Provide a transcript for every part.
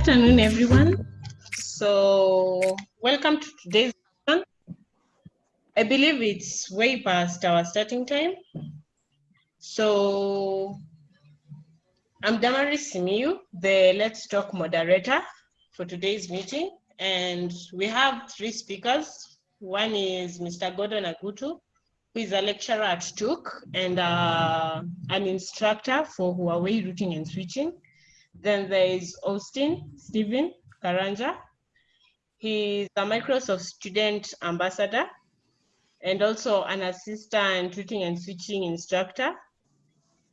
Afternoon, everyone. So, welcome to today's session. I believe it's way past our starting time. So, I'm Damaris Simiyu, the Let's Talk moderator for today's meeting. And we have three speakers. One is Mr. Gordon Agutu, who is a lecturer at TUC and uh, an instructor for Huawei routing and switching. Then there is Austin Stephen Karanja. He's a Microsoft student ambassador and also an assistant routing and switching instructor,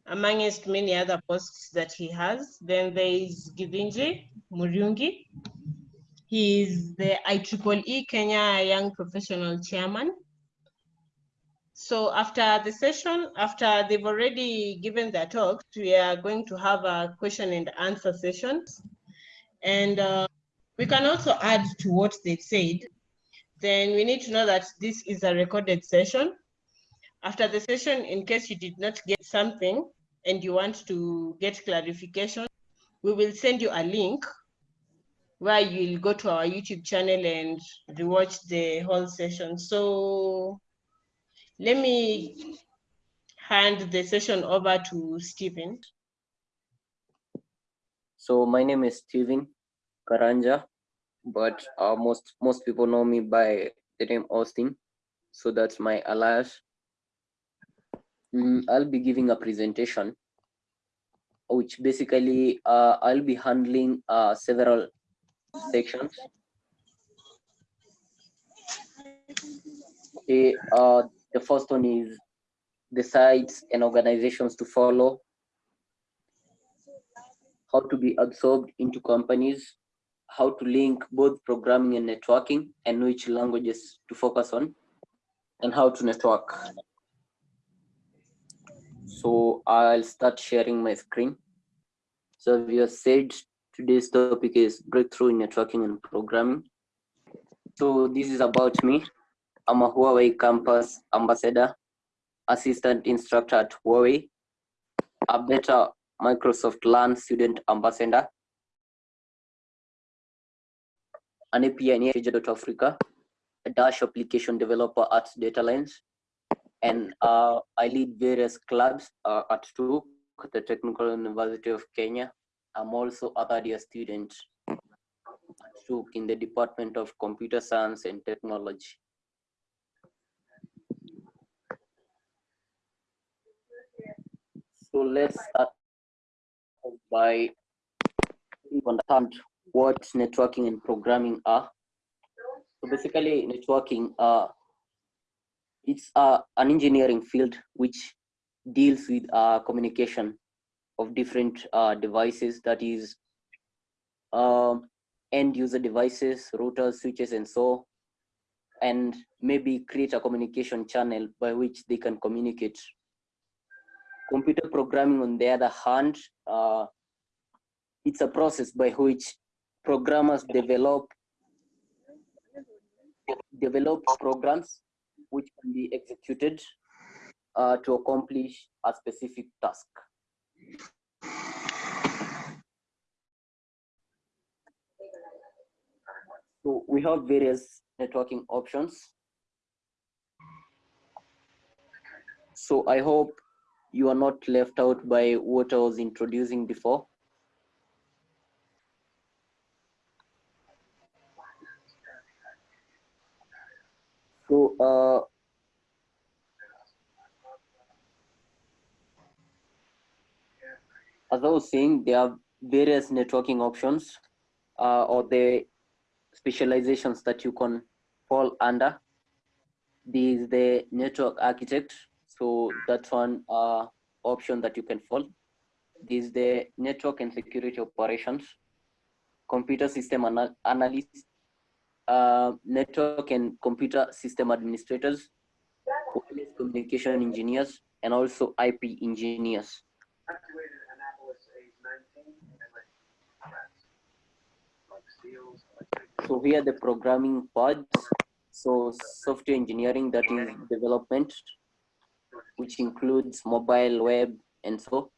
amongst many other posts that he has. Then there is Givinji Muriungi. He is the IEEE Kenya Young Professional Chairman. So after the session, after they've already given their talks, we are going to have a question and answer session. And uh, we can also add to what they've said. Then we need to know that this is a recorded session. After the session, in case you did not get something and you want to get clarification, we will send you a link where you'll go to our YouTube channel and rewatch the whole session. So let me hand the session over to Stephen. So my name is Stephen Karanja, but uh, most most people know me by the name Austin. So that's my alias. Mm, I'll be giving a presentation, which basically uh, I'll be handling uh, several sections. Okay, uh, the first one is the sites and organizations to follow, how to be absorbed into companies, how to link both programming and networking, and which languages to focus on, and how to network. So I'll start sharing my screen. So we have said today's topic is breakthrough in networking and programming. So this is about me. I'm a Huawei campus ambassador, assistant instructor at Huawei, a better Microsoft Learn student ambassador, an API in Africa, a Dash application developer at DataLines, and uh, I lead various clubs uh, at TUC, the Technical University of Kenya. I'm also a third year student at in the Department of Computer Science and Technology. So let's start by understand what networking and programming are. So basically networking, uh, it's uh, an engineering field which deals with uh, communication of different uh, devices that is um, end user devices, routers, switches, and so, and maybe create a communication channel by which they can communicate Computer programming, on the other hand, uh, it's a process by which programmers develop develop programs which can be executed uh, to accomplish a specific task. So we have various networking options. So I hope you are not left out by what I was introducing before. So, uh, as I was saying, there are various networking options uh, or the specializations that you can fall under. This is the network architect, so that's one uh, option that you can follow. This is the network and security operations, computer system anal analyst, uh, network and computer system administrators, wireless communication engineers, and also IP engineers. So here the programming parts. So software engineering, that is development, which includes mobile, web, and so.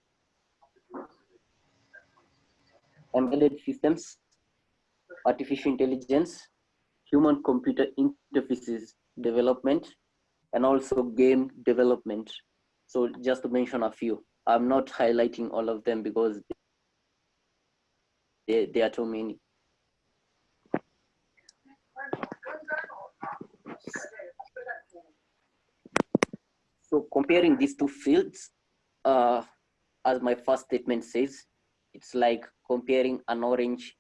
embedded systems, artificial intelligence, human computer interfaces development, and also game development. So just to mention a few, I'm not highlighting all of them because there, there are too many. So comparing these two fields, uh, as my first statement says, it's like comparing an orange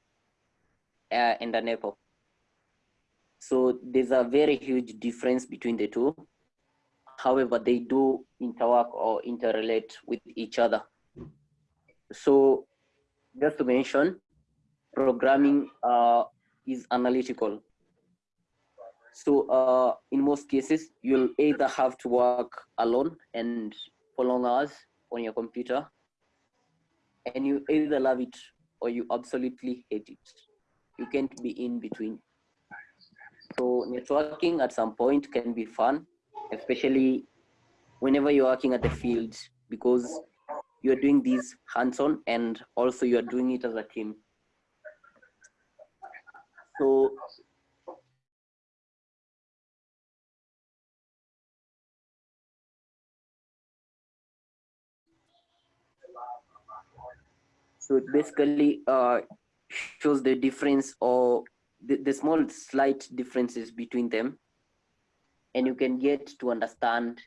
uh, and an apple. So there's a very huge difference between the two. However, they do interwork or interrelate with each other. So just to mention, programming uh, is analytical. So uh, in most cases, you'll either have to work alone and for long hours on your computer, and you either love it or you absolutely hate it. You can't be in between. So networking at some point can be fun, especially whenever you're working at the field because you're doing this hands-on and also you're doing it as a team. So So it basically uh, shows the difference or the, the small slight differences between them. And you can get to understand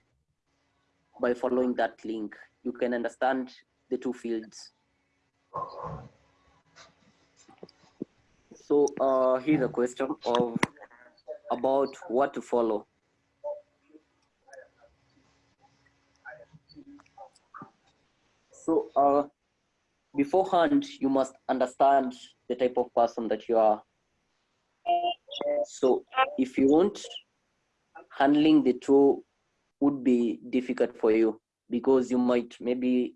by following that link. You can understand the two fields. So uh, here's a question of about what to follow. So uh, beforehand, you must understand the type of person that you are. So if you want, handling the two would be difficult for you because you might maybe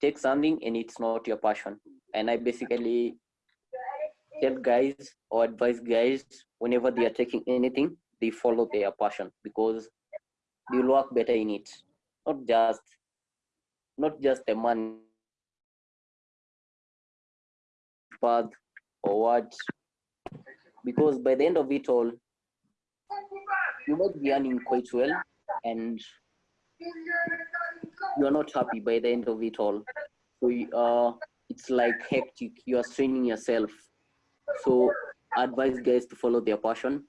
take something and it's not your passion. And I basically tell guys or advise guys whenever they are taking anything, they follow their passion because they'll work better in it. Not just not just the money path or what? Because by the end of it all you might be earning quite well and you're not happy by the end of it all. So uh, it's like hectic. You are straining yourself. So I advise guys to follow their passion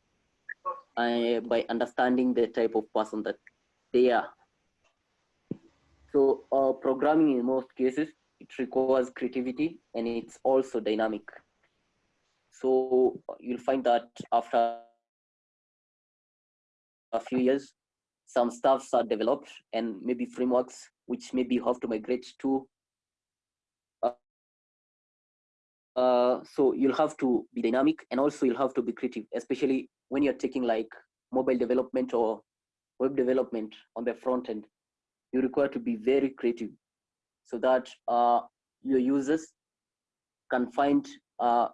uh, by understanding the type of person that they are. So uh, programming in most cases it requires creativity and it's also dynamic. So you'll find that after a few years, some stuffs are developed and maybe frameworks which maybe have to migrate to. Uh, uh, so you'll have to be dynamic and also you'll have to be creative, especially when you're taking like mobile development or web development on the front end. You require to be very creative so that uh, your users can find uh,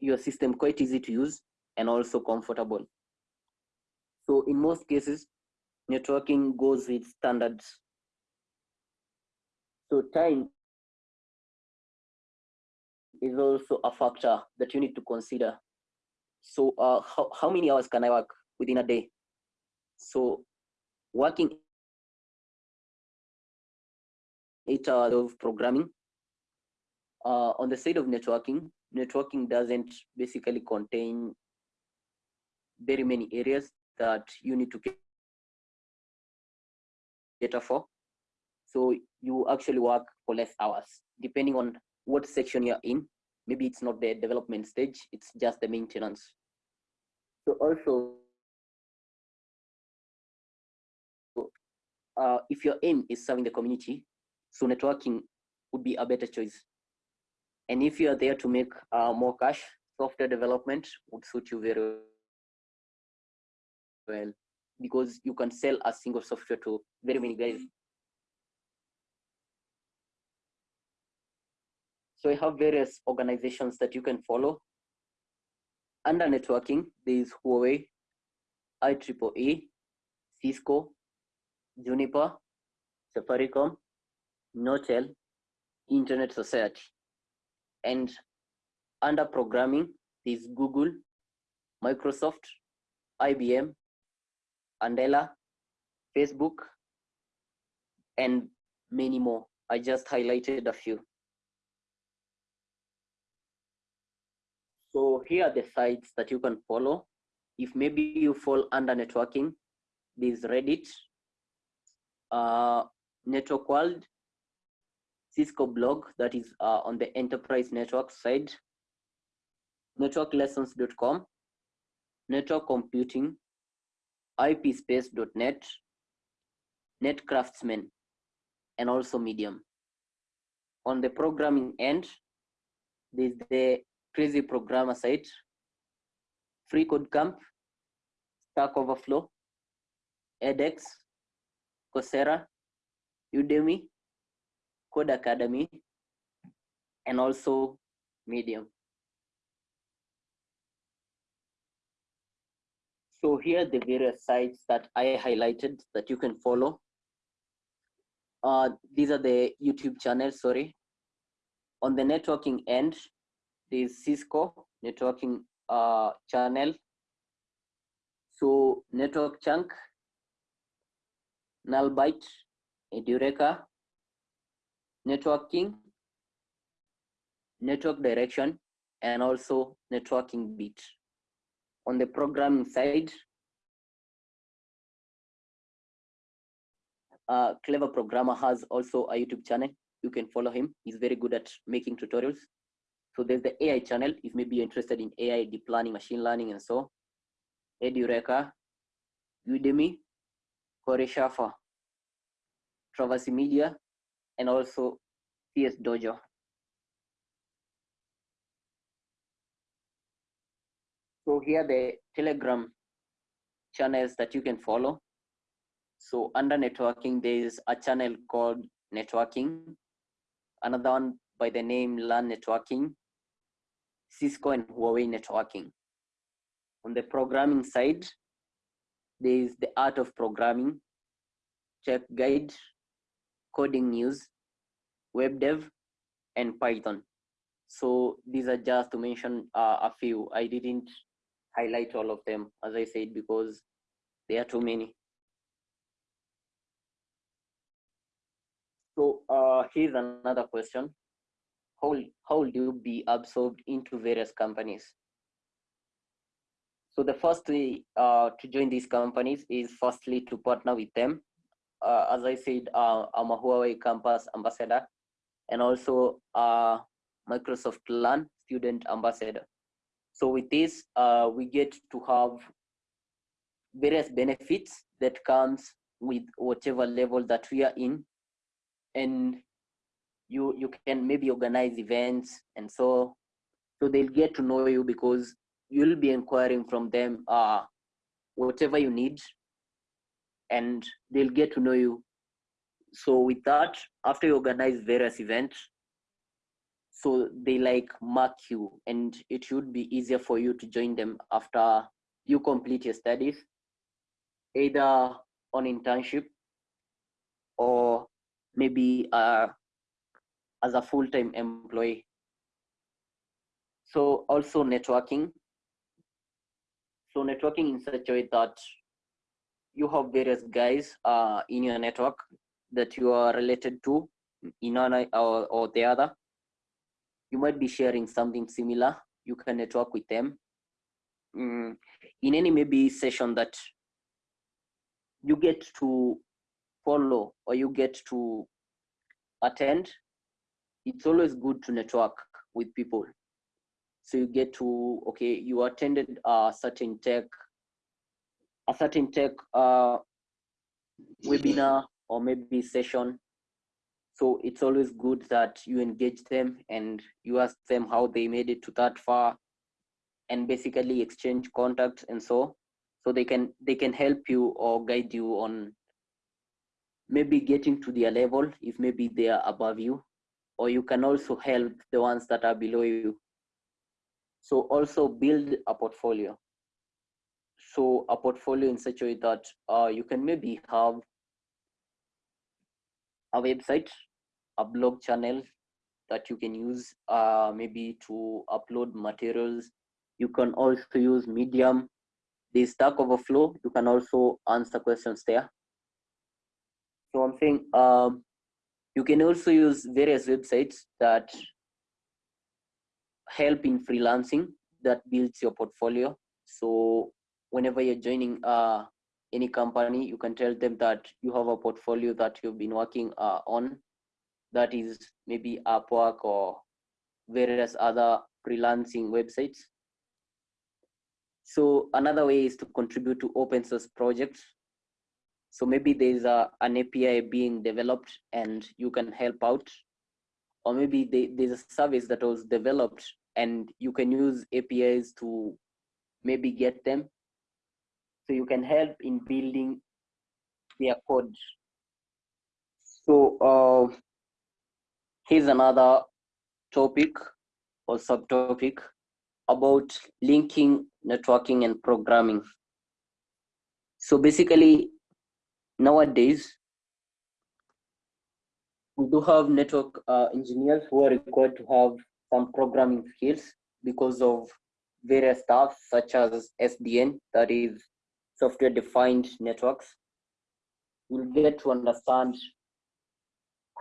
your system quite easy to use and also comfortable. So in most cases, networking goes with standards. So time is also a factor that you need to consider. So uh, how, how many hours can I work within a day? So working eight hours of programming. Uh, on the side of networking, networking doesn't basically contain very many areas that you need to cater for. So you actually work for less hours, depending on what section you're in. Maybe it's not the development stage, it's just the maintenance. So also, uh, if your aim is serving the community, so networking would be a better choice. And if you are there to make uh, more cash, software development would suit you very well because you can sell a single software to very many guys. So I have various organizations that you can follow. Under networking, there is Huawei, IEEE, Cisco, Juniper, Safaricom, Nortel, Internet Society. And under programming, there's Google, Microsoft, IBM, Andela, Facebook, and many more. I just highlighted a few. So here are the sites that you can follow. If maybe you fall under networking, there's Reddit, uh, Network World, Cisco blog that is uh, on the enterprise network side, networklessons.com, network computing, ipspace.net, netcraftsman, and also Medium. On the programming end, there's the Crazy Programmer site, Free Code Camp, Stack Overflow, edX, Coursera, Udemy, Codecademy, and also Medium. So here are the various sites that I highlighted that you can follow. Uh, these are the YouTube channels, sorry. On the networking end, there's Cisco networking uh, channel. So NetworkChuck, Nullbyte, Edureka, networking, network direction, and also networking bit. On the programming side, uh, Clever Programmer has also a YouTube channel. You can follow him. He's very good at making tutorials. So there's the AI channel, if maybe you're interested in AI, deep learning, machine learning, and so. Edureka, Udemy, Corey Koreshafa, Traversy Media, and also CS Dojo. So here the Telegram channels that you can follow. So under networking, there's a channel called networking, another one by the name Learn Networking, Cisco and Huawei networking. On the programming side, there is the art of programming, check guide, coding news, web dev, and Python. So these are just to mention uh, a few. I didn't highlight all of them, as I said, because there are too many. So uh, here's another question. How, how will you be absorbed into various companies? So the first way uh, to join these companies is firstly to partner with them. Uh, as I said, uh, I'm a Huawei campus ambassador and also a Microsoft Learn student ambassador. So with this, uh, we get to have various benefits that comes with whatever level that we are in. And you, you can maybe organize events and so, so they'll get to know you because you'll be inquiring from them uh, whatever you need and they'll get to know you. So with that, after you organize various events, so they like mark you and it should be easier for you to join them after you complete your studies, either on internship or maybe uh, as a full-time employee. So also networking. So networking in such a way that you have various guys uh, in your network that you are related to in one or, or the other. You might be sharing something similar. You can network with them. Mm, in any maybe session that you get to follow or you get to attend, it's always good to network with people. So you get to, okay, you attended a certain tech a certain tech uh, webinar or maybe session. So it's always good that you engage them and you ask them how they made it to that far and basically exchange contacts and so so they can they can help you or guide you on maybe getting to their level if maybe they are above you. Or you can also help the ones that are below you. So also build a portfolio so a portfolio in such a way that uh, you can maybe have a website, a blog channel, that you can use uh, maybe to upload materials. You can also use Medium. The Stack Overflow, you can also answer questions there. So I'm saying um, you can also use various websites that help in freelancing that builds your portfolio. So whenever you're joining uh, any company, you can tell them that you have a portfolio that you've been working uh, on that is maybe Upwork or various other freelancing websites. So another way is to contribute to open source projects. So maybe there's a, an API being developed and you can help out. Or maybe they, there's a service that was developed and you can use APIs to maybe get them. So you can help in building their code. So uh, here's another topic or subtopic about linking, networking, and programming. So basically, nowadays, we do have network uh, engineers who are required to have some programming skills because of various stuff such as SDN, that is software defined networks. We'll get to understand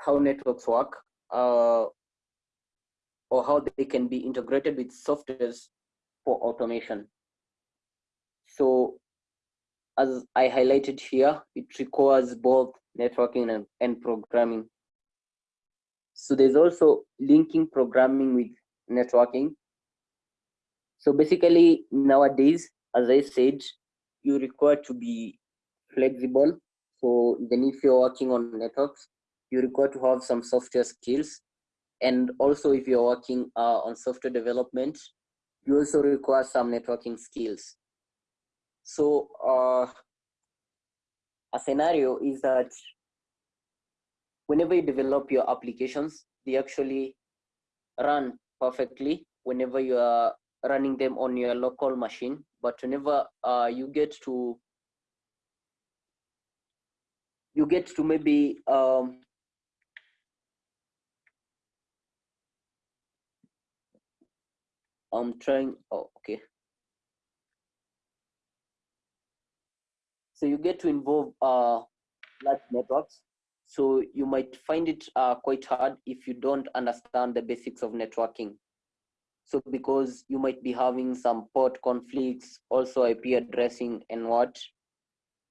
how networks work uh, or how they can be integrated with softwares for automation. So as I highlighted here, it requires both networking and, and programming. So there's also linking programming with networking. So basically nowadays, as I said, you require to be flexible. So even if you're working on networks, you require to have some software skills. And also if you're working uh, on software development, you also require some networking skills. So uh, a scenario is that whenever you develop your applications, they actually run perfectly whenever you are running them on your local machine. But whenever uh, you get to you get to maybe um, I'm trying, oh, okay. So you get to involve uh, large networks. So you might find it uh, quite hard if you don't understand the basics of networking. So because you might be having some port conflicts, also IP addressing and what,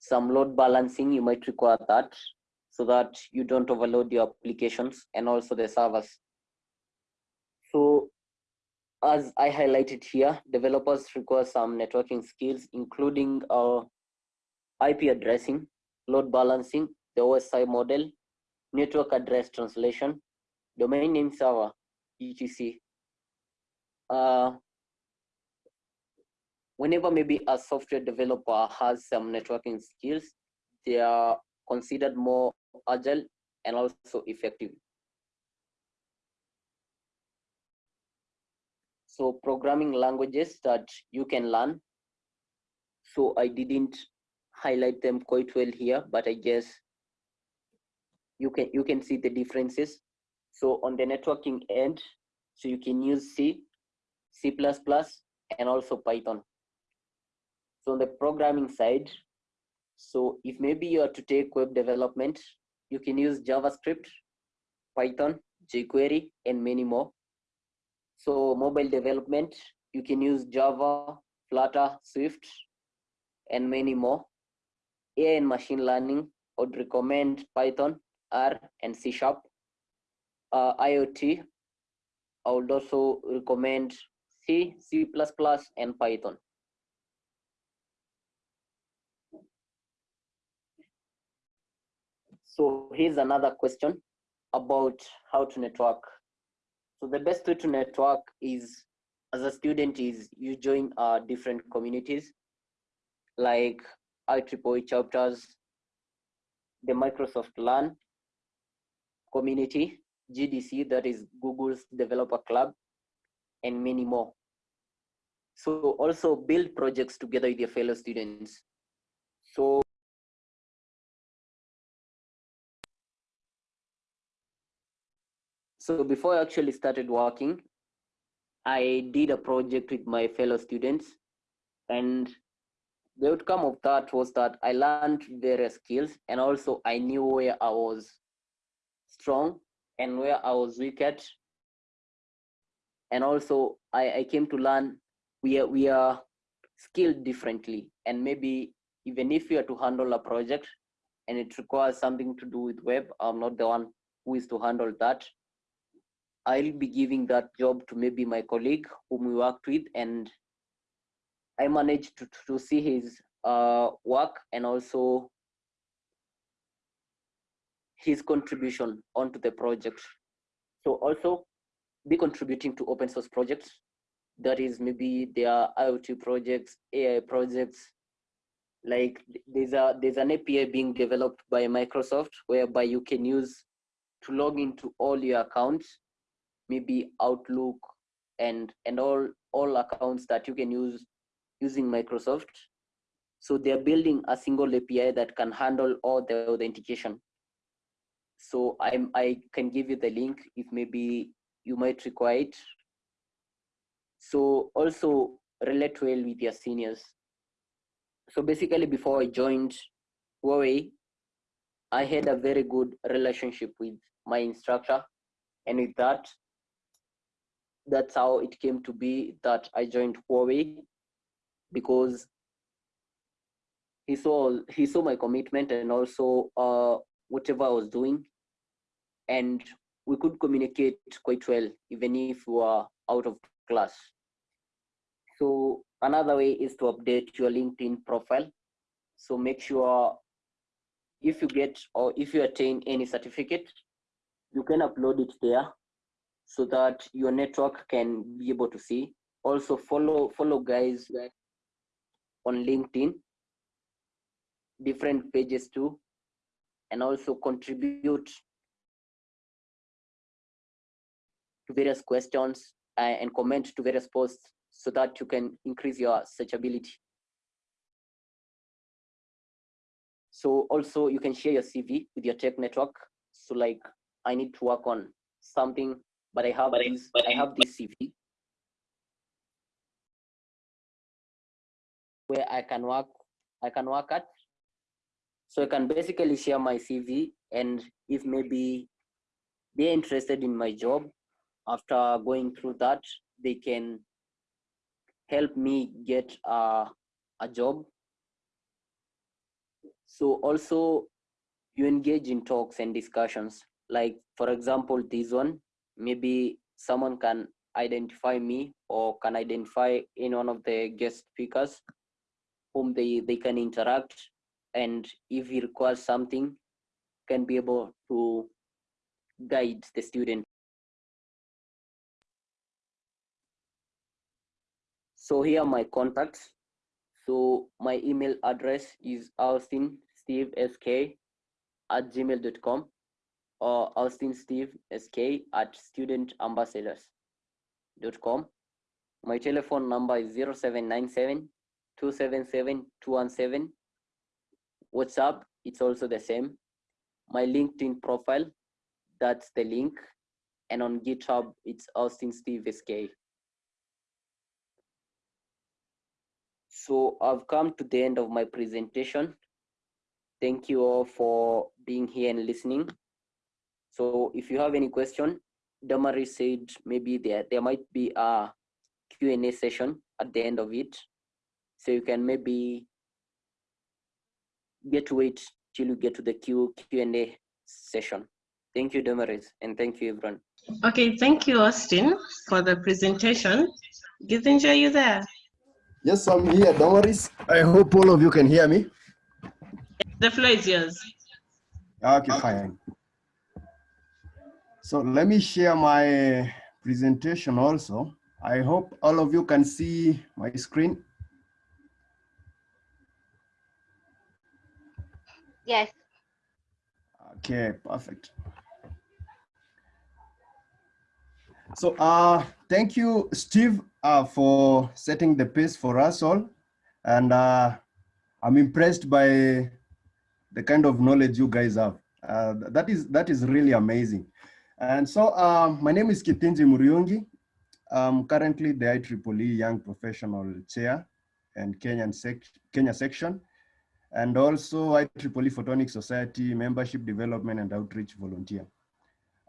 some load balancing, you might require that so that you don't overload your applications and also the servers. So as I highlighted here, developers require some networking skills, including uh, IP addressing, load balancing, the OSI model, network address translation, domain name server, etc. Uh, whenever maybe a software developer has some networking skills, they are considered more agile and also effective. So programming languages that you can learn. So I didn't highlight them quite well here, but I guess you can you can see the differences. So on the networking end, so you can use C, C++, and also Python. So on the programming side, so if maybe you are to take web development, you can use JavaScript, Python, jQuery, and many more. So mobile development, you can use Java, Flutter, Swift, and many more. AI and machine learning, I would recommend Python, R, and C Sharp. Uh, IoT, I would also recommend C, C++, and Python. So here's another question about how to network so the best way to network is as a student is you join uh, different communities like IEEE chapters, the Microsoft Learn community, GDC, that is Google's developer club, and many more. So also build projects together with your fellow students. So So before I actually started working, I did a project with my fellow students and the outcome of that was that I learned various skills and also I knew where I was strong and where I was weak at. And also I, I came to learn we are, we are skilled differently. And maybe even if you are to handle a project and it requires something to do with web, I'm not the one who is to handle that. I'll be giving that job to maybe my colleague whom we worked with and I managed to, to see his uh, work and also his contribution onto the project. So also be contributing to open source projects. That is maybe their IoT projects, AI projects. Like there's a there's an API being developed by Microsoft whereby you can use to log into all your accounts, maybe Outlook and and all all accounts that you can use using Microsoft. So they're building a single API that can handle all the authentication. So I'm, I can give you the link if maybe you might require it. So also relate well with your seniors. So basically before I joined Huawei, I had a very good relationship with my instructor. And with that, that's how it came to be that I joined Huawei because he saw he saw my commitment and also uh, whatever I was doing, and we could communicate quite well even if we were out of class. So another way is to update your LinkedIn profile. So make sure if you get or if you attain any certificate, you can upload it there so that your network can be able to see. Also follow follow guys on LinkedIn, different pages too, and also contribute to various questions uh, and comment to various posts so that you can increase your searchability. So also you can share your CV with your tech network. So like I need to work on something, but I have this, but I have this CV where I can work, I can work at. So I can basically share my CV and if maybe they're interested in my job, after going through that, they can help me get a, a job. So also you engage in talks and discussions. Like for example, this one, maybe someone can identify me or can identify in one of the guest speakers whom they, they can interact and if he requires something can be able to guide the student. So here are my contacts. So my email address is austinstevesk at gmail.com or austinstevesk at studentambassadors.com. My telephone number is 0797 277 217. WhatsApp, it's also the same. My LinkedIn profile, that's the link. And on GitHub, it's Austin Steve SK. So I've come to the end of my presentation. Thank you all for being here and listening. So if you have any question, Damari said maybe there, there might be a Q&A session at the end of it. So you can maybe get to wait till you get to the Q Q&A session. Thank you, Damaris, and thank you, everyone. Okay, thank you, Austin, for the presentation. Gizinja, are you there? Yes, I'm here, Don't worry. I hope all of you can hear me. The floor is yours. Okay, fine. So let me share my presentation also. I hope all of you can see my screen. Yes. Okay, perfect. So uh, thank you, Steve, uh, for setting the pace for us all. And uh, I'm impressed by the kind of knowledge you guys have. Uh, that is that is really amazing. And so um, my name is Kithinji Muriungi. I'm currently the IEEE Young Professional Chair and Kenyan sec Kenya section, and also IEEE Photonic Society Membership Development and Outreach Volunteer.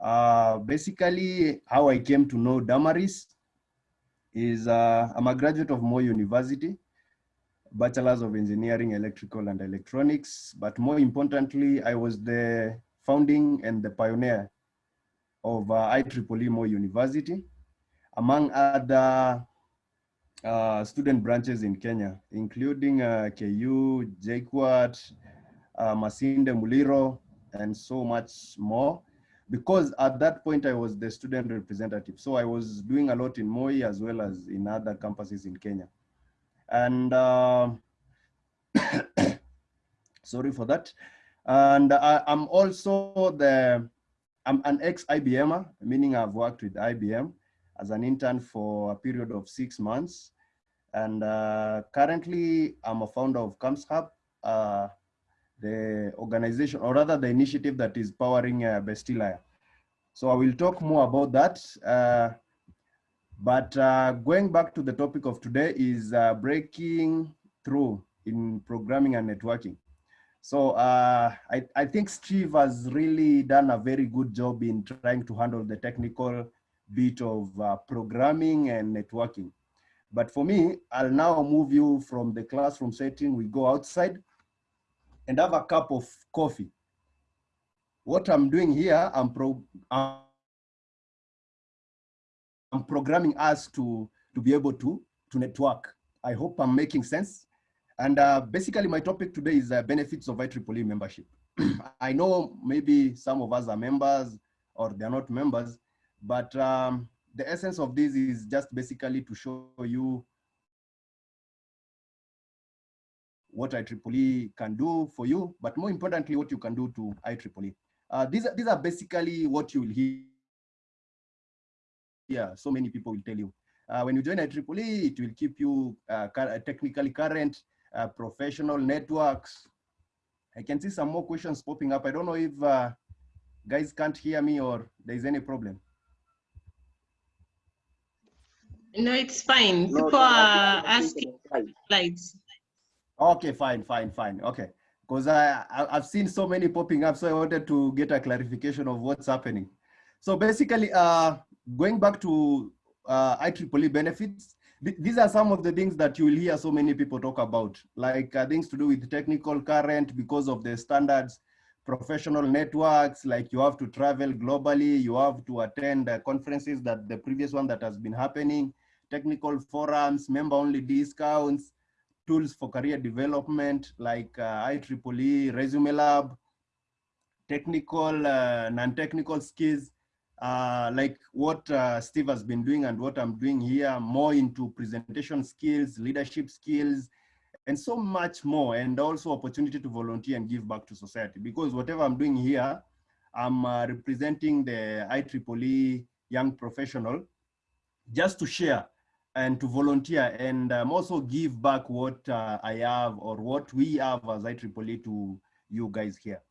Uh, basically, how I came to know Damaris is uh, I'm a graduate of Moi University, Bachelor's of Engineering, Electrical and Electronics, but more importantly, I was the founding and the pioneer of uh, IEEE Moi University, among other uh, student branches in Kenya, including uh, KU, JKUAT, uh, Masinde Muliro, and so much more. Because at that point I was the student representative. So I was doing a lot in Moi as well as in other campuses in Kenya. And uh, sorry for that. And I, I'm also the, I'm an ex-IBMer, meaning I've worked with IBM as an intern for a period of six months. And uh, currently I'm a founder of Camps Hub, uh, the organization, or rather the initiative that is powering uh. So I will talk more about that. Uh, but uh, going back to the topic of today is uh, breaking through in programming and networking. So uh, I, I think Steve has really done a very good job in trying to handle the technical bit of uh, programming and networking. But for me, I'll now move you from the classroom setting. We go outside and have a cup of coffee. What I'm doing here, I'm, pro I'm programming us to, to be able to, to network. I hope I'm making sense. And uh, basically my topic today is uh, benefits of IEEE membership. I know maybe some of us are members or they're not members, but um, the essence of this is just basically to show you what IEEE can do for you, but more importantly, what you can do to IEEE. Uh, these, these are basically what you will hear. Yeah, so many people will tell you. Uh, when you join IEEE, it will keep you uh, technically current, uh, professional networks. I can see some more questions popping up. I don't know if uh, guys can't hear me or there's any problem. No, it's fine. No, People no, are think- I think asking it's slides. Okay, fine, fine, fine. Okay. Because I, I, I've seen so many popping up, so I wanted to get a clarification of what's happening. So basically, uh, going back to uh, IEEE benefits, th- these are some of the things that you will hear so many people talk about, like uh, things to do with technical current because of the standards, professional networks, like you have to travel globally, you have to attend uh, conferences that the previous one that has been happening, technical forums, member-only discounts, tools for career development like uh, IEEE, Resume Lab, technical, uh, non-technical skills, uh, like what uh, Steve has been doing and what I'm doing here, more into presentation skills, leadership skills, and so much more, and also opportunity to volunteer and give back to society. Because whatever I'm doing here, I'm uh, representing the IEEE young professional just to share and to volunteer and um, also give back what uh, I have or what we have as IEEE to you guys here.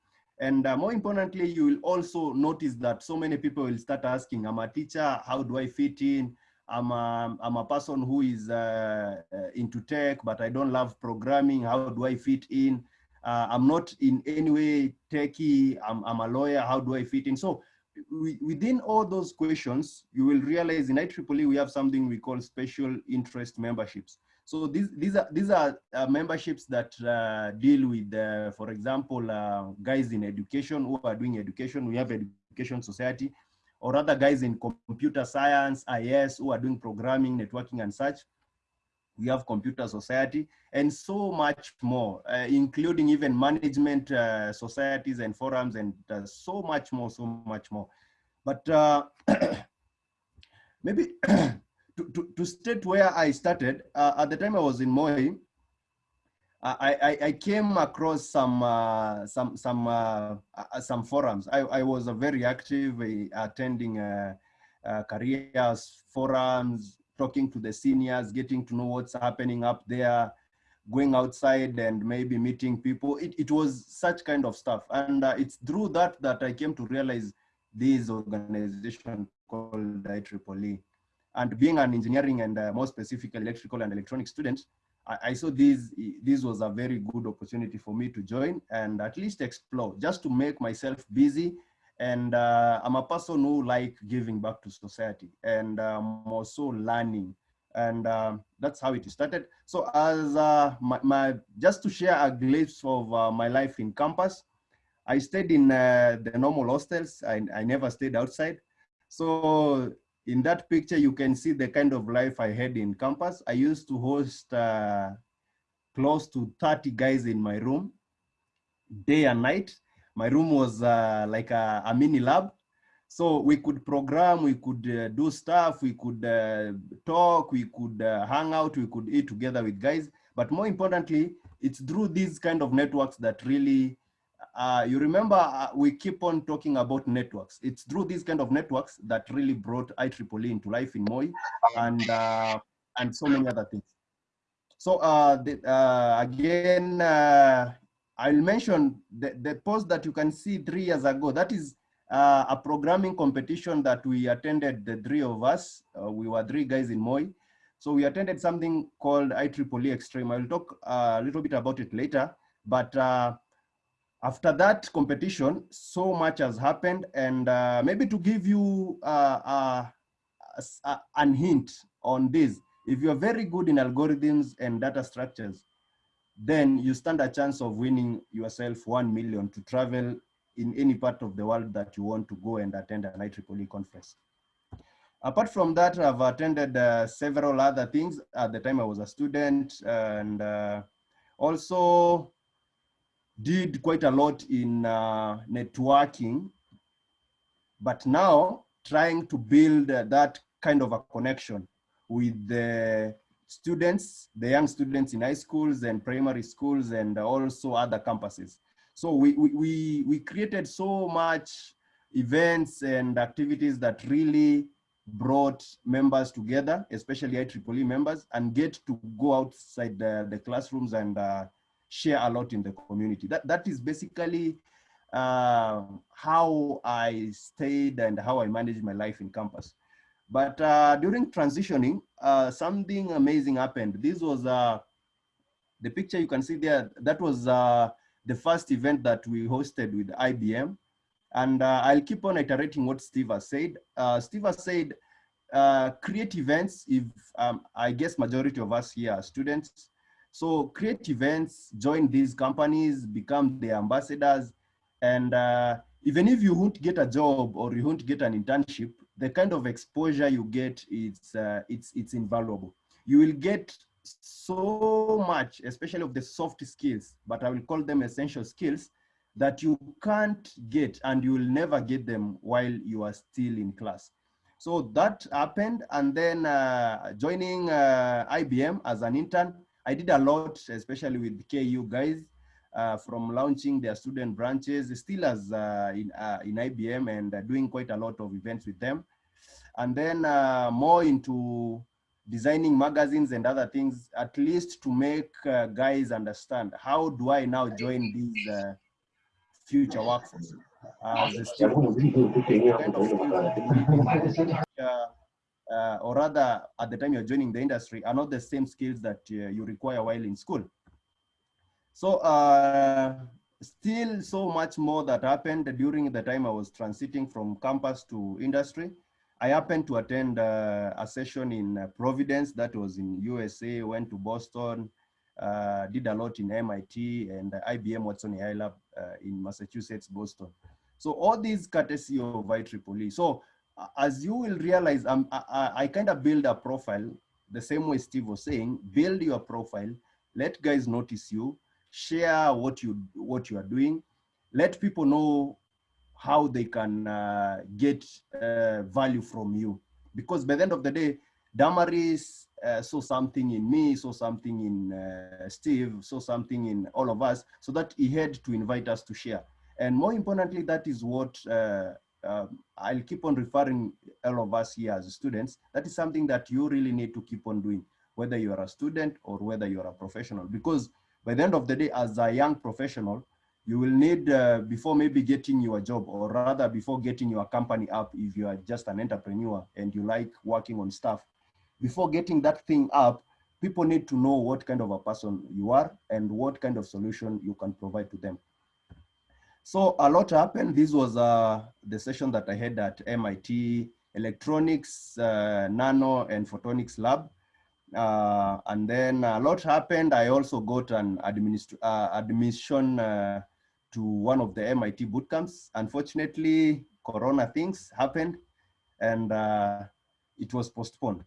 And uh, more importantly, you will also notice that so many people will start asking, I'm a teacher, how do I fit in? I'm a, I'm a person who is uh, uh, into tech, but I don't love programming. How do I fit in? Uh, I'm not in any way techie. I'm, I'm a lawyer. How do I fit in? So we, within all those questions, you will realize in IEEE we have something we call special interest memberships. So these, these are, these are uh, memberships that uh, deal with, uh, for example, uh, guys in education who are doing education. We have Education Society, or other guys in computer science, IS, who are doing programming, networking, and such. We have Computer Society, and so much more, uh, including even management uh, societies and forums, and uh, so much more, so much more. But uh, maybe to, to, to state where I started, uh, at the time I was in Moi, I, I, I came across some uh, some some some forums. I, I was very active attending careers forums, talking to the seniors, getting to know what's happening up there, going outside and maybe meeting people. It, it was such kind of stuff, and uh, it's through that that I came to realize this organization called IEEE. And being an engineering and uh, more specifically electrical and electronic student, I, I, saw this, this was a very good opportunity for me to join and at least explore, just to make myself busy. And uh, I'm a person who like giving back to society and um, also learning. And um, that's how it started. So as uh, my, my, just to share a glimpse of uh, my life in campus, I stayed in uh, the normal hostels. I, I never stayed outside. So in that picture, you can see the kind of life I had in campus. I used to host close to 30 guys in my room, day and night. My room was uh, like a, a, mini lab. So we could program, we could uh, do stuff, we could uh, talk, we could uh, hang out, we could eat together with guys. But more importantly, it's through these kind of networks that really uh, you remember uh, we keep on talking about networks. It's through these kind of networks that really brought IEEE into life in Moi and, and so many other things. So the, again, I'll mention the, the post that you can see three years ago. That is a programming competition that we attended, the three of us. we were three guys in Moi. So we attended something called IEEE Extreme. I'll talk a little bit about it later, but after that competition, so much has happened. And uh, maybe to give you uh, uh, uh, an hint on this, if you're very good in algorithms and data structures, then you stand a chance of winning yourself 1 million to travel in any part of the world that you want to go and attend an IEEE conference. Apart from that, I've attended uh, several other things. At the time I was a student and uh, also did quite a lot in uh, networking, but now trying to build uh, that kind of a connection with the students, the young students in high schools and primary schools and also other campuses. So we, we, we, created so much events and activities that really brought members together, especially IEEE members, and get to go outside the, the classrooms and uh, share a lot in the community. That, that is basically uh, how I stayed and how I managed my life in campus. But uh, during transitioning, uh, something amazing happened. This was uh, the picture you can see there. That was uh, the first event that we hosted with IBM. And uh, I'll keep on iterating what Steve has said. Steve has said, create events if um, I guess majority of us here are students so create events, join these companies, become the ambassadors. And uh, even if you won't get a job or you won't get an internship, the kind of exposure you get, it's, uh, it's, it's invaluable. You will get so much, especially of the soft skills, but I will call them essential skills that you can't get and you will never get them while you are still in class. So that happened. And then uh, joining uh, IBM as an intern, I did a lot, especially with KU guys, uh, from launching their student branches, still as uh, in, uh, in IBM and uh, doing quite a lot of events with them. And then uh, more into designing magazines and other things, at least to make uh, guys understand how do I now join these future workforce. as a kind uh, or rather at the time you're joining the industry are not the same skills that uh, you require while in school. So uh, still so much more that happened during the time I was transiting from campus to industry. I happened to attend uh, a session in uh, Providence that was in USA, went to Boston, uh, did a lot in MIT and IBM Watson AI Lab in Massachusetts, Boston. So all these courtesy of IEEE. So as you will realize, I, I kind of build a profile the same way Steve was saying, build your profile, let guys notice you, share what you what you are doing, let people know how they can uh, get uh, value from you. Because by the end of the day, Damaris uh, saw something in me, saw something in uh, Steve, saw something in all of us, so that he had to invite us to share. And more importantly, that is what uh, um, I'll keep on referring all of us here as students. That is something that you really need to keep on doing, whether you are a student or whether you are a professional. Because by the end of the day, as a young professional, you will need uh, before maybe getting your job or rather before getting your company up if you are just an entrepreneur and you like working on stuff before getting that thing up people need to know what kind of a person you are and what kind of solution you can provide to them. So a lot happened. This was uh, the session that i had at mit electronics uh, nano and photonics lab. Uh, and then a lot happened. I also got an administ uh, admission uh, to one of the MIT boot camps. Unfortunately, Corona things happened and uh, it was postponed.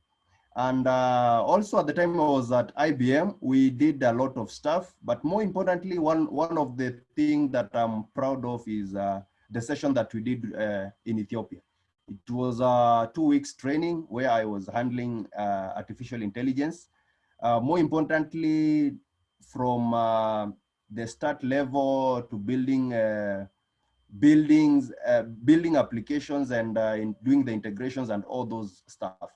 And uh, also at the time I was at IBM, we did a lot of stuff, but more importantly, one, one of the things that I'm proud of is uh, the session that we did uh, in Ethiopia. It was a two weeks training where I was handling uh, artificial intelligence. Uh, more importantly, from the start level to building uh, buildings, uh, building applications and uh, in doing the integrations and all those stuff.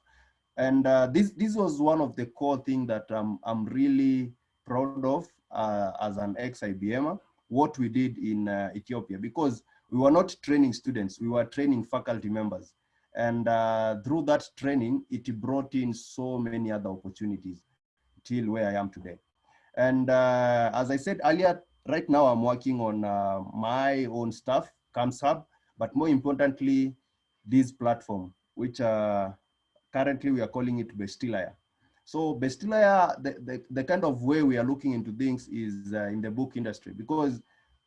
And uh, this this was one of the core things that um, I'm really proud of uh, as an ex-IBMer, what we did in Ethiopia, because we were not training students, we were training faculty members. And through that training, it brought in so many other opportunities till where I am today. And uh, as I said earlier, right now I'm working on uh, my own stuff, Camps Hub, but more importantly, this platform, which uh, currently we are calling it Bestilaya. So Bestilaya, the, the, the, kind of way we are looking into things is uh, in the book industry because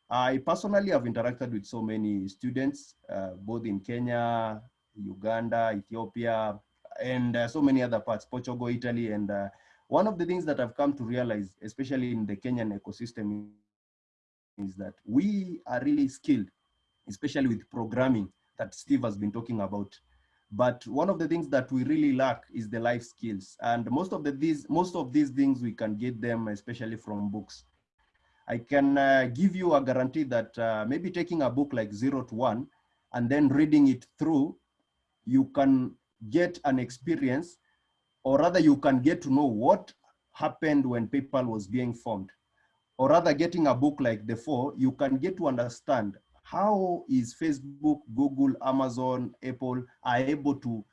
I personally have interacted with so many students, uh, both in Kenya, Uganda, Ethiopia, and uh, so many other parts, Portugal, Italy, and one of the things that I've come to realize, especially in the Kenyan ecosystem, is that we are really skilled, especially with programming that Steve has been talking about. But one of the things that we really lack is the life skills. And most of the these most of these things we can get them especially from books. I can uh, give you a guarantee that uh, maybe taking a book like Zero to One and then reading it through, you can get an experience or rather you can get to know what happened when PayPal was being formed. Or rather getting a book like The Four, you can get to understand how is Facebook, Google, Amazon, Apple are able to,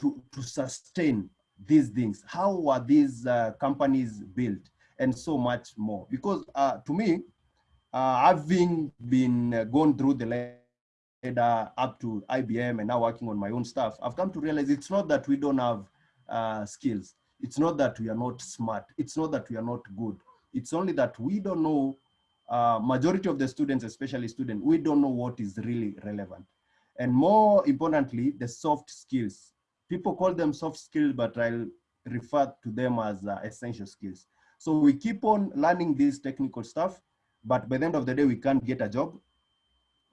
to, to sustain these things? How are these uh, companies built? And so much more. Because uh, to me, uh, having been uh, gone through the ladder up to IBM and now working on my own stuff, I've come to realize it's not that we don't have uh, skills. It's not that we are not smart. It's not that we are not good. It's only that we don't know, uh, majority of the students, especially students, we don't know what is really relevant. And more importantly, the soft skills. People call them soft skills, but I'll refer to them as uh, essential skills. So we keep on learning this technical stuff, but by the end of the day, we can't get a job.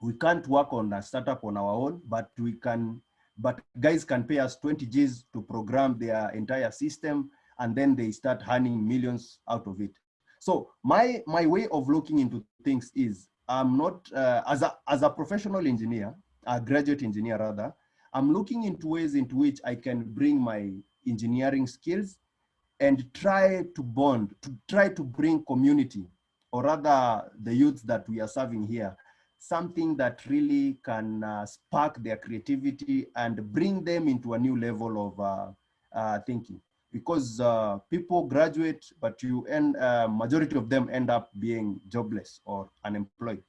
We can't work on a startup on our own, but we can but guys can pay us 20 Gs to program their entire system and then they start earning millions out of it. So my, my way of looking into things is I'm not, uh, as, a, as a professional engineer, a graduate engineer rather, I'm looking into ways into which I can bring my engineering skills and try to bond, to try to bring community, or rather the youth that we are serving here, something that really can uh, spark their creativity and bring them into a new level of uh, uh, thinking. Because uh, people graduate, but you end, uh, majority of them end up being jobless or unemployed.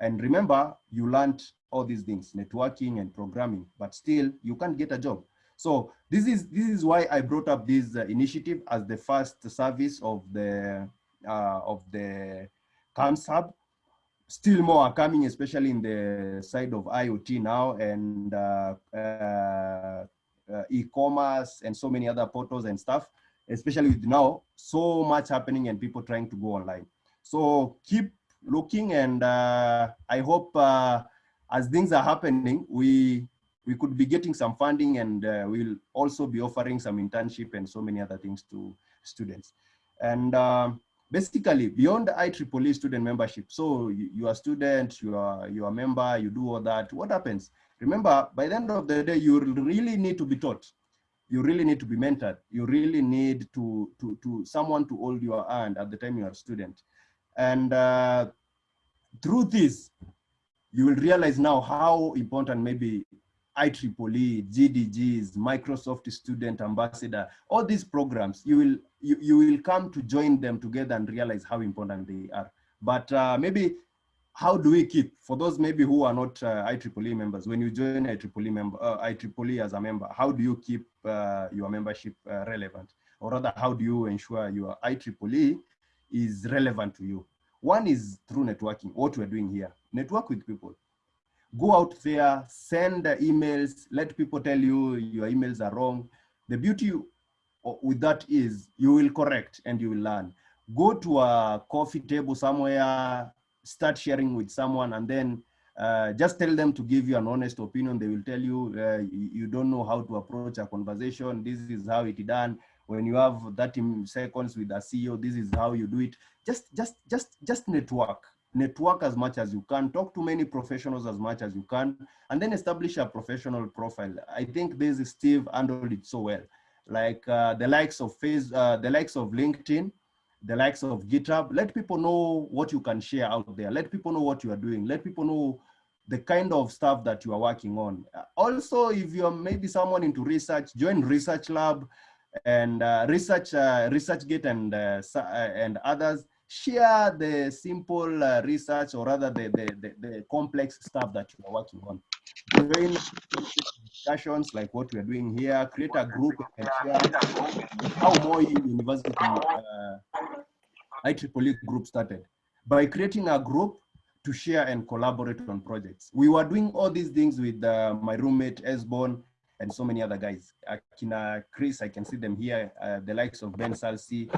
And remember, you learned all these things, networking and programming, but still you can't get a job. So this is this is why I brought up this uh, initiative as the first service of the of the Camps Hub still more are coming, especially in the side of IoT now and uh, uh, uh, e-commerce and so many other portals and stuff, especially with now so much happening and people trying to go online. So keep looking and uh, I hope uh, as things are happening, we we could be getting some funding and uh, we'll also be offering some internship and so many other things to students. And um, basically beyond IEEE student membership. So you, you are a student, you are, you are a member, you do all that. What happens? Remember, by the end of the day, you really need to be taught. You really need to be mentored. You really need to, to, to someone to hold your hand at the time you are a student. And uh, through this, you will realize now how important maybe IEEE, GDGs, Microsoft Student Ambassador, all these programs, you will you, you will come to join them together and realize how important they are. But uh, maybe how do we keep, for those maybe who are not uh, IEEE members, when you join IEEE, member, uh, IEEE as a member, how do you keep uh, your membership uh, relevant? Or rather, how do you ensure your IEEE is relevant to you? One is through networking, what we're doing here. Network with people go out there, send emails, let people tell you your emails are wrong. The beauty with that is you will correct and you will learn. Go to a coffee table somewhere, start sharing with someone and then uh, just tell them to give you an honest opinion. They will tell you, uh, you don't know how to approach a conversation. This is how it done. When you have 30 seconds with a CEO, this is how you do it. Just, just, just, just network network as much as you can, talk to many professionals as much as you can, and then establish a professional profile. I think this is Steve handled it so well. Like uh, the likes of Face, uh, the likes of LinkedIn, the likes of GitHub, let people know what you can share out there. Let people know what you are doing. Let people know the kind of stuff that you are working on. Also, if you're maybe someone into research, join Research Lab and uh, Research, uh, ResearchGate and, uh, and others share the simple uh, research or rather the, the, the, the, complex stuff that you are working on. Join discussions like what we are doing here, create a group and share how Moi University uh, IEEE group started. By creating a group to share and collaborate on projects. We were doing all these things with uh, my roommate, Esbon, and so many other guys. Akina Chris, I can see them here, uh, the likes of Ben Salsi,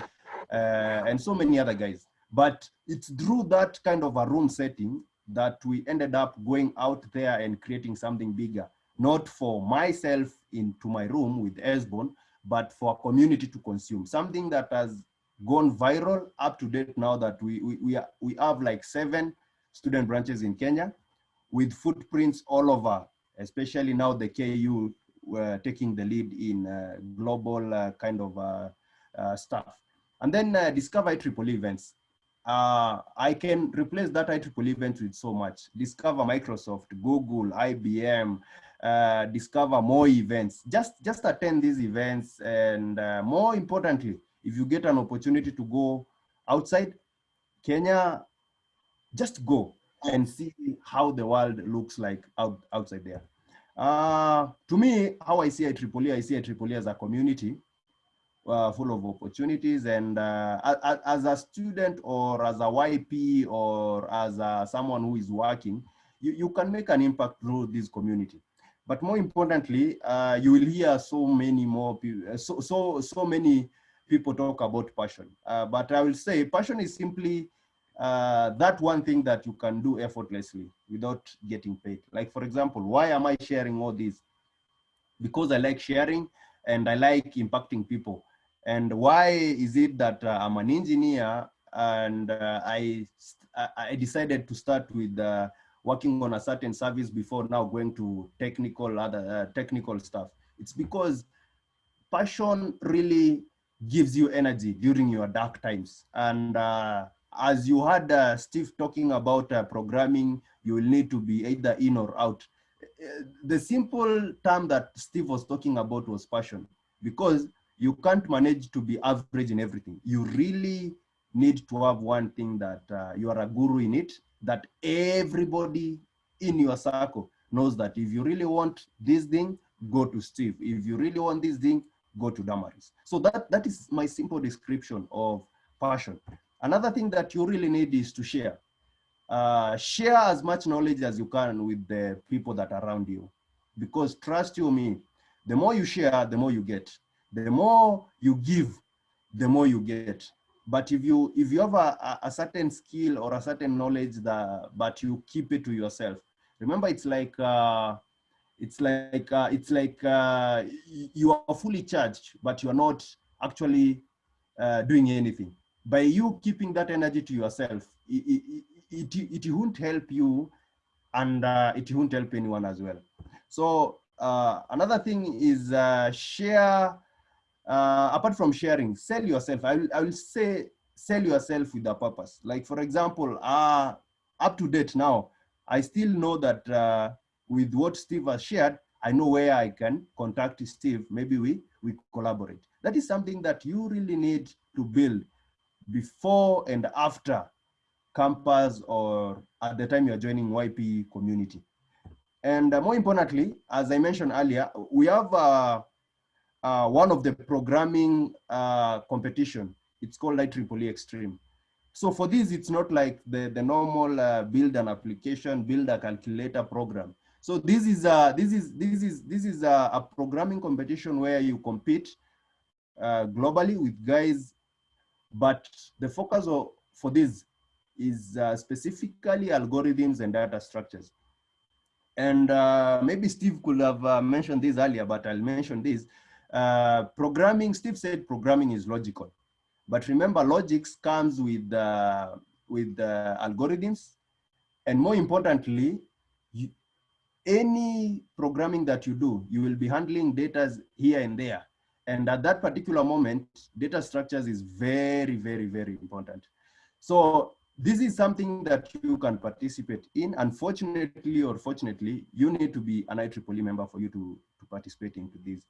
uh, and so many other guys. But it's through that kind of a room setting that we ended up going out there and creating something bigger, not for myself into my room with Esbon, but for a community to consume, something that has gone viral up to date now that we, we, we, are, we have like seven student branches in Kenya with footprints all over, especially now the KU uh, taking the lead in uh, global uh, kind of uh, uh, stuff. And then uh, Discover IEEE events. I can replace that IEEE event with so much. Discover Microsoft, Google, IBM, uh, Discover more events. Just, just attend these events. And uh, more importantly, if you get an opportunity to go outside Kenya, just go and see how the world looks like out, outside there. Uh, to me, how I see IEEE, I see IEEE as a community uh, full of opportunities. And uh, as a student or as a YP or as a, someone who is working, you, you can make an impact through this community. But more importantly, uh, you will hear so many more people, uh, so, so, so many people talk about passion. Uh, but I will say passion is simply uh, that one thing that you can do effortlessly without getting paid. Like for example, why am I sharing all this? Because I like sharing and I like impacting people. And why is it that uh, I'm an engineer and uh, I, I decided to start with uh, working on a certain service before now going to technical other uh, technical stuff? It's because passion really gives you energy during your dark times. And uh, as you had uh, Steve talking about programming, you will need to be either in or out. The simple term that Steve was talking about was passion because you can't manage to be average in everything. You really need to have one thing that uh, you are a guru in it, that everybody in your circle knows that if you really want this thing, go to Steve. If you really want this thing, go to Damaris. So that, that is my simple description of passion. Another thing that you really need is to share. Uh, share as much knowledge as you can with the people that are around you. Because trust you me, the more you share, the more you get the more you give, the more you get. But if you if you have a, a certain skill or a certain knowledge that but you keep it to yourself, remember it's like uh, it's like uh, it's like uh, you are fully charged, but you are not actually uh, doing anything. By you keeping that energy to yourself, it, it, it, it won't help you and uh, it won't help anyone as well. So uh, another thing is share uh, apart from sharing, sell yourself. I will, I will say sell yourself with a purpose. Like for example, uh, up to date now, I still know that uh, with what Steve has shared, I know where I can contact Steve. Maybe we, we collaborate. That is something that you really need to build before and after campus or at the time you're joining YP community. And uh, more importantly, as I mentioned earlier, we have uh, uh, one of the programming uh, competition. It's called Light IEEE Extreme. So for this, it's not like the, the normal uh, build an application, build a calculator program. So this is a, this is this is this is a, a programming competition where you compete uh, globally with guys, but the focus of, for this is uh, specifically algorithms and data structures. And uh, maybe Steve could have mentioned this earlier, but I'll mention this. Uh, programming, Steve said programming is logical. But remember, logics comes with, uh, with algorithms. And more importantly, you, any programming that you do, you will be handling data here and there. And at that particular moment, data structures is very, very, very important. So this is something that you can participate in. Unfortunately or fortunately, you need to be an IEEE member for you to, to participate into this.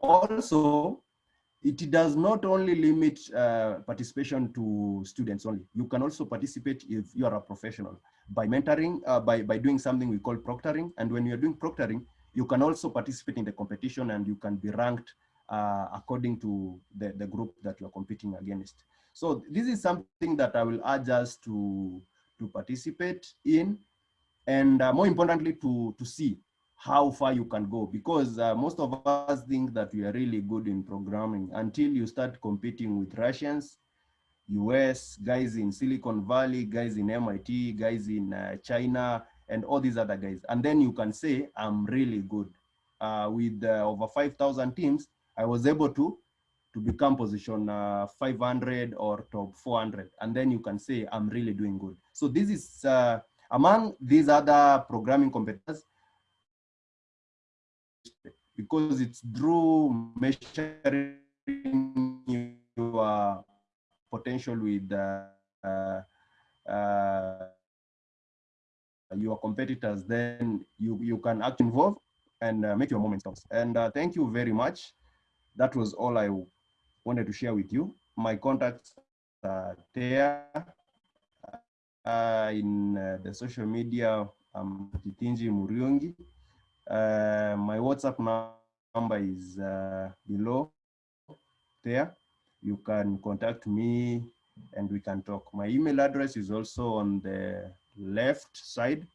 Also, it does not only limit uh, participation to students only. You can also participate if you are a professional by mentoring, uh, by, by doing something we call proctoring. And when you're doing proctoring, you can also participate in the competition and you can be ranked uh, according to the, the group that you're competing against. So this is something that I will urge us to, to participate in and uh, more importantly to, to see how far you can go because uh, most of us think that we are really good in programming until you start competing with Russians, US, guys in Silicon Valley, guys in MIT, guys in uh, China, and all these other guys. And then you can say, I'm really good. Uh, with uh, over 5,000 teams, I was able to, to become position uh, 500 or top 400. And then you can say, I'm really doing good. So this is, uh, among these other programming competitors, because it's through measuring your potential with uh, uh, your competitors, then you, you can act involved and uh, make your moments count. And uh, thank you very much. That was all I wanted to share with you. My contacts are there uh, in uh, the social media. I'm Kithinji Muriungi. Uh, my WhatsApp number is uh, below there. You can contact me and we can talk. My email address is also on the left side.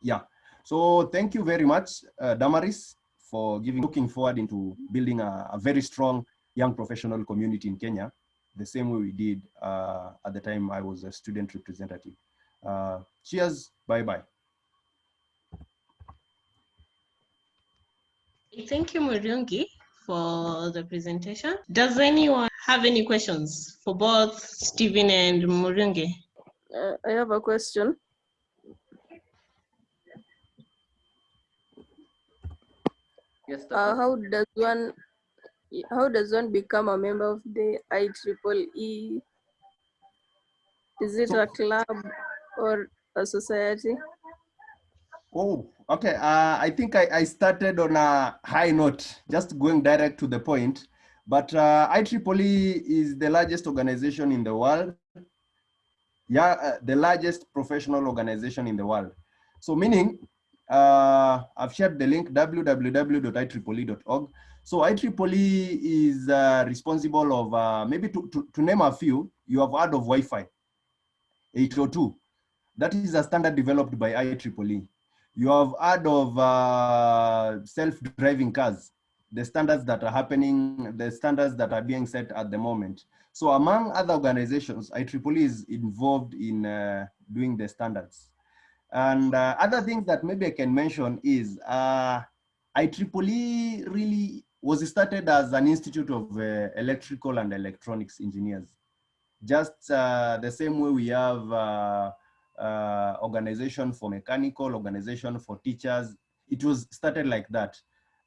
Yeah. So thank you very much, uh, Damaris, for giving, looking forward into building a, a, very strong young professional community in Kenya, the same way we did uh, at the time I was a student representative. Uh, cheers, bye-bye. Thank you, Muriungi, for the presentation. Does anyone have any questions for both Stephen and Muriungi? Uh, I have a question. Yes, uh, how does one how does one become a member of the IEEE? Is it a club or a society? Oh, okay. Uh, I think I, I started on a high note, just going direct to the point. But uh, IEEE is the largest organization in the world. Yeah, uh, the largest professional organization in the world. So meaning, uh, I've shared the link www.ieee.org. So IEEE is uh, responsible of, uh, maybe to, to, to name a few, you have heard of Wi-Fi 802. That is a standard developed by IEEE. You have heard of uh, self-driving cars, the standards that are happening, the standards that are being set at the moment. So among other organizations, IEEE is involved in uh, doing the standards. And uh, other things that maybe I can mention is uh, IEEE really was started as an institute of uh, electrical and electronics engineers. Just uh, the same way we have uh, organization for mechanical, organization for teachers. It was started like that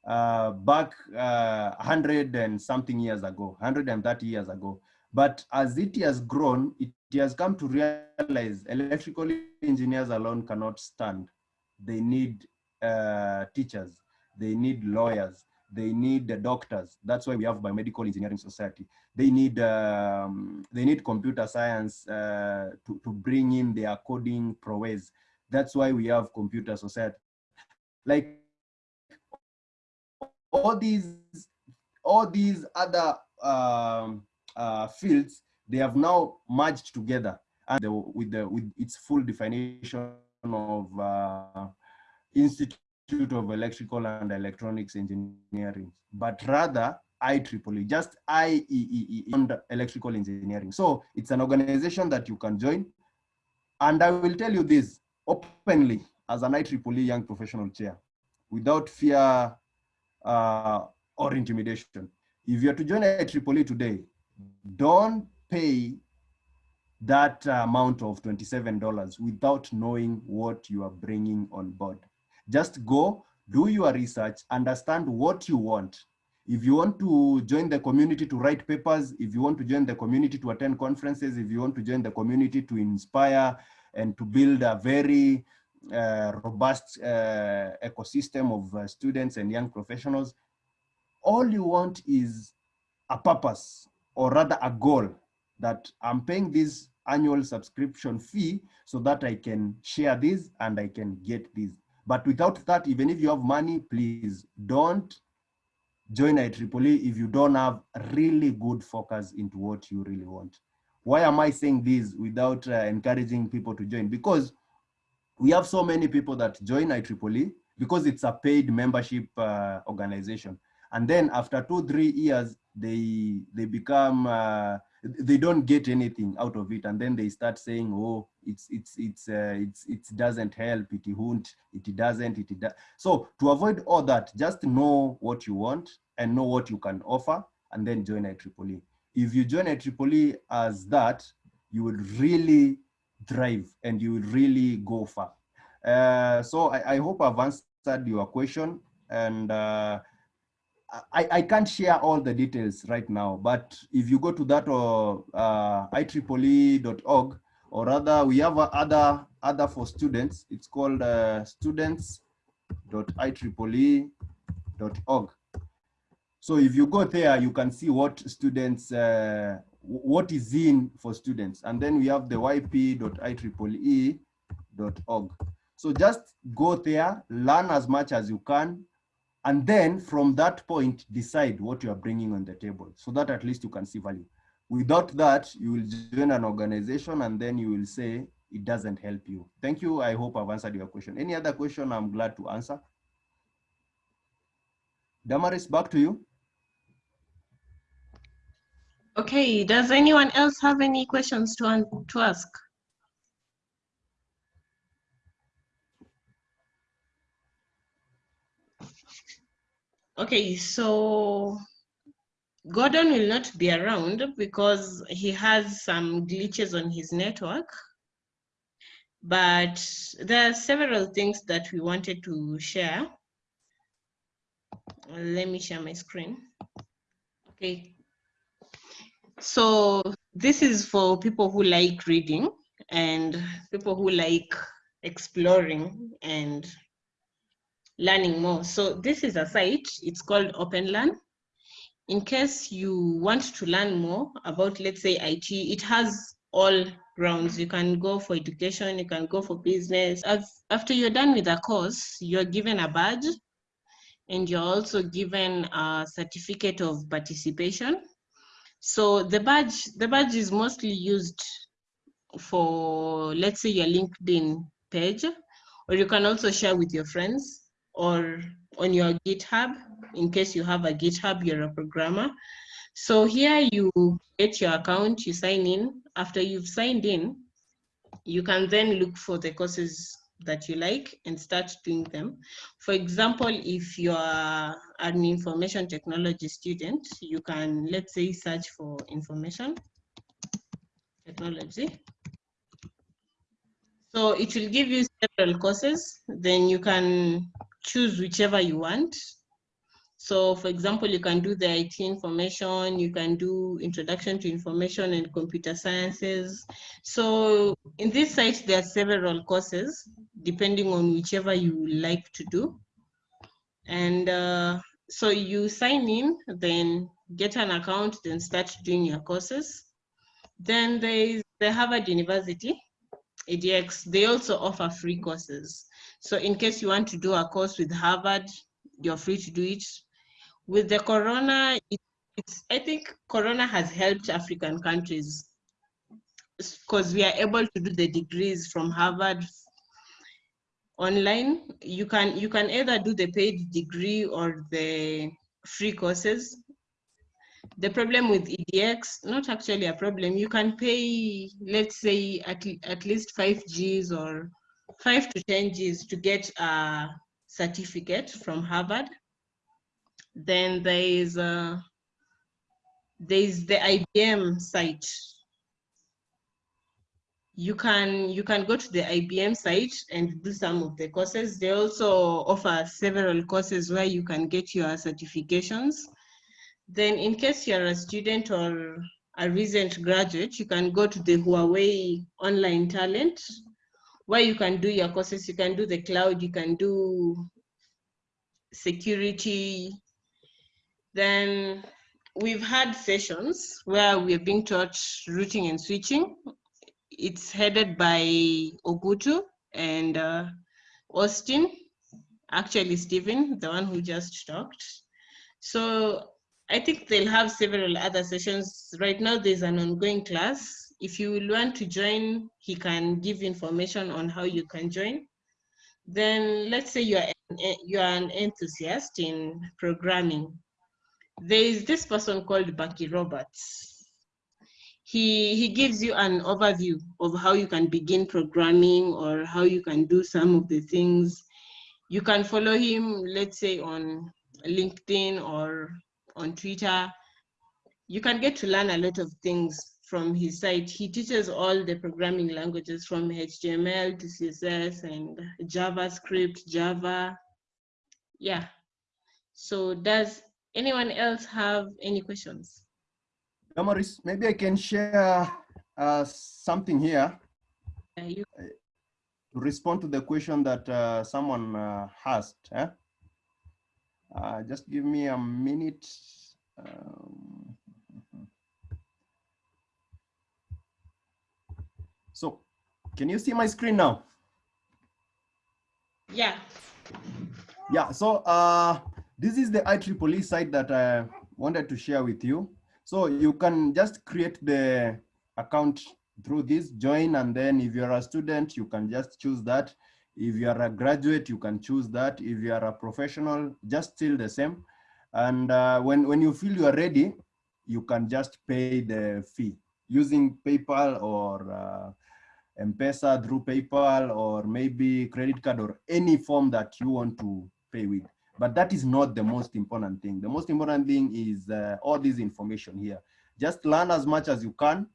uh, back uh, 100 and something years ago, 130 years ago. But as it has grown, it has come to realize electrical engineers alone cannot stand. They need uh, teachers, they need lawyers, they need the doctors. That's why we have biomedical engineering society. They need um, they need computer science uh, to, to bring in their coding prowess. That's why we have computer society. Like all these all these other um, uh, fields, they have now merged together and the, with the with its full definition of uh, Institute of Electrical and Electronics Engineering, but rather IEEE, just IEEE under electrical engineering. So it's an organization that you can join. And I will tell you this openly as an IEEE young professional chair, without fear uh, or intimidation. If you're to join IEEE today, don't pay that amount of $27 without knowing what you are bringing on board. Just go, do your research, understand what you want. If you want to join the community to write papers, if you want to join the community to attend conferences, if you want to join the community to inspire and to build a very uh, robust uh, ecosystem of uh, students and young professionals, all you want is a purpose or rather a goal that I'm paying this annual subscription fee so that I can share this and I can get this. But without that, even if you have money, please don't join IEEE if you don't have really good focus into what you really want. Why am I saying this without uh, encouraging people to join? Because we have so many people that join IEEE because it's a paid membership uh, organization. And then after two, three years, they they become uh, they don't get anything out of it and then they start saying oh it's it's it's uh, it's it doesn't help it won't it doesn't it does so to avoid all that just know what you want and know what you can offer and then join IEEE if you join IEEE as that you will really drive and you will really go far. Uh, so I, I hope I've answered your question and uh, I, I can't share all the details right now, but if you go to that or uh, IEEE.org, or rather we have other other for students, it's called uh, students.ieee.org. So if you go there, you can see what students, uh, what is in for students. And then we have the yp.ieee.org. So just go there, learn as much as you can, and then from that point, decide what you are bringing on the table so that at least you can see value. Without that, you will join an organization and then you will say it doesn't help you. Thank you. I hope I've answered your question. Any other question I'm glad to answer. Damaris, back to you. Okay, does anyone else have any questions to, to ask? Okay, so Gordon will not be around because he has some glitches on his network. But there are several things that we wanted to share. Let me share my screen. Okay. So this is for people who like reading and people who like exploring and learning more. So this is a site, it's called OpenLearn. In case you want to learn more about, let's say IT, it has all grounds. You can go for education, you can go for business. As, after you're done with a course, you're given a badge and you're also given a certificate of participation. So the badge, the badge is mostly used for, let's say your LinkedIn page, or you can also share with your friends or on your GitHub, in case you have a GitHub, you're a programmer. So here you get your account, you sign in. After you've signed in, you can then look for the courses that you like and start doing them. For example, if you're an information technology student, you can, let's say, search for information technology. So it will give you several courses. Then you can choose whichever you want. So for example, you can do the IT information, you can do introduction to information and computer sciences. So in this site, there are several courses, depending on whichever you like to do. And uh, so you sign in, then get an account, then start doing your courses. Then there is the Harvard University, EDX. They also offer free courses. So in case you want to do a course with Harvard, you're free to do it. With the Corona, it, it's, I think Corona has helped African countries because we are able to do the degrees from Harvard online. You can, you can either do the paid degree or the free courses. The problem with EDX, not actually a problem, you can pay, let's say, at, at least five Gs or five to 10 Gs to get a certificate from Harvard. Then there is, there is the IBM site. You can, you can go to the IBM site and do some of the courses. They also offer several courses where you can get your certifications. Then in case you're a student or a recent graduate, you can go to the Huawei online talent where you can do your courses. You can do the cloud, you can do security. Then we've had sessions where we're being taught routing and switching. It's headed by Ogutu and uh, Austin, actually Stephen, the one who just talked. So I think they'll have several other sessions. Right now, there's an ongoing class. If you want to join, he can give information on how you can join. Then let's say you're an, eh, you're an enthusiast in programming. There is this person called Bucky Roberts. He, he gives you an overview of how you can begin programming or how you can do some of the things. You can follow him, let's say on LinkedIn or on Twitter. You can get to learn a lot of things from his site. He teaches all the programming languages from HTML to CSS and JavaScript, Java. Yeah. So does anyone else have any questions? Damaris, maybe I can share uh, something here Uh, you, to respond to the question that uh, someone uh, asked. Eh? Uh, just give me a minute. Um, so, can you see my screen now? yeah. Yeah, so uh, this is the IEEE site that I wanted to share with you. So you can just create the account through this, join, and then if you're a student, you can just choose that. If you are a graduate, you can choose that. If you are a professional, just still the same. And uh, when, when you feel you are ready, you can just pay the fee using PayPal or uh, M-Pesa through PayPal or maybe credit card or any form that you want to pay with. But that is not the most important thing. The most important thing is uh, all this information here. Just learn as much as you can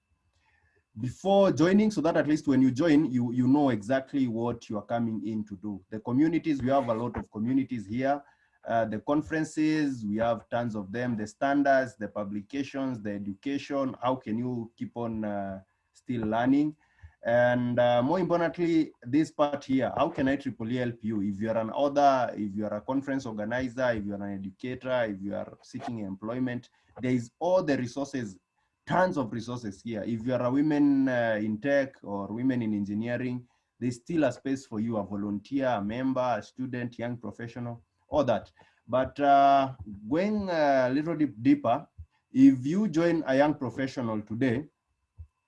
before joining so that at least when you join, you, you know exactly what you are coming in to do. The communities, we have a lot of communities here. Uh, the conferences, we have tons of them, the standards, the publications, the education, how can you keep on uh, still learning? And uh, more importantly, this part here, how can IEEE help you? If you're an author, if you're a conference organizer, if you're an educator, if you are seeking employment, there is all the resources, tons of resources here. If you're a women uh, in tech or women in engineering, there's still a space for you, a volunteer, a member, a student, young professional, all that. But uh, going a little bit deeper, if you join a young professional today,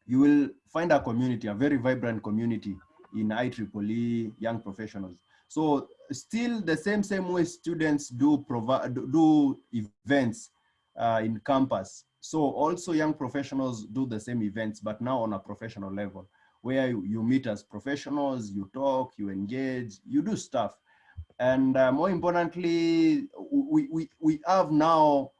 you will find a community, a very vibrant community in IEEE young professionals. So still the same same way students do provide do events uh, in campus. So also young professionals do the same events, but now on a professional level, where you, meet as professionals, you talk, you engage, you do stuff. And uh, more importantly, we, we, we have now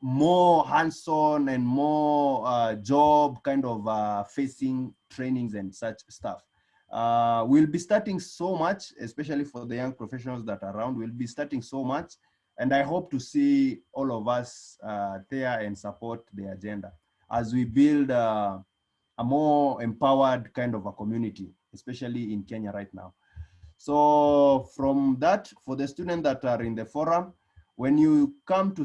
more hands-on and more uh, job kind of uh, facing trainings and such stuff. Uh, we'll be starting so much, especially for the young professionals that are around, we'll be starting so much And I hope to see all of us uh, there and support the agenda as we build uh, a more empowered kind of a community, especially in Kenya right now. So from that, for the students that are in the forum, when you come to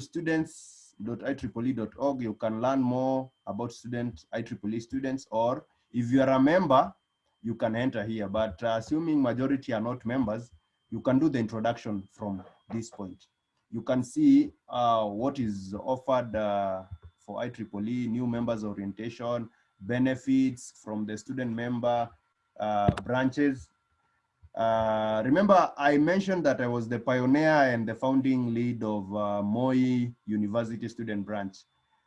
students.ieee.org, you can learn more about student IEEE students, or if you are a member, you can enter here. But uh, assuming majority are not members, you can do the introduction from this point. You can see uh, what is offered uh, for IEEE, new members orientation, benefits from the student member uh, branches. Uh, remember, I mentioned that I was the pioneer and the founding lead of uh, Moi University Student Branch,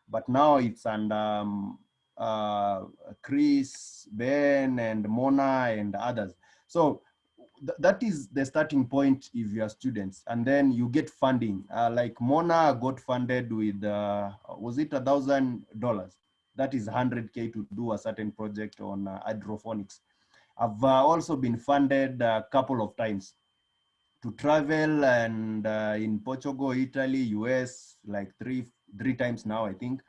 but now it's under um, uh, Chris, Ben, and Mona, and others. So th that is the starting point if you are students, and then you get funding. Uh, like Mona got funded with, uh, was it a thousand dollars? That is 100K to do a certain project on hydroponics. I've uh, also been funded a couple of times to travel and uh, in Portugal, Italy, US, like three, three times now, I think.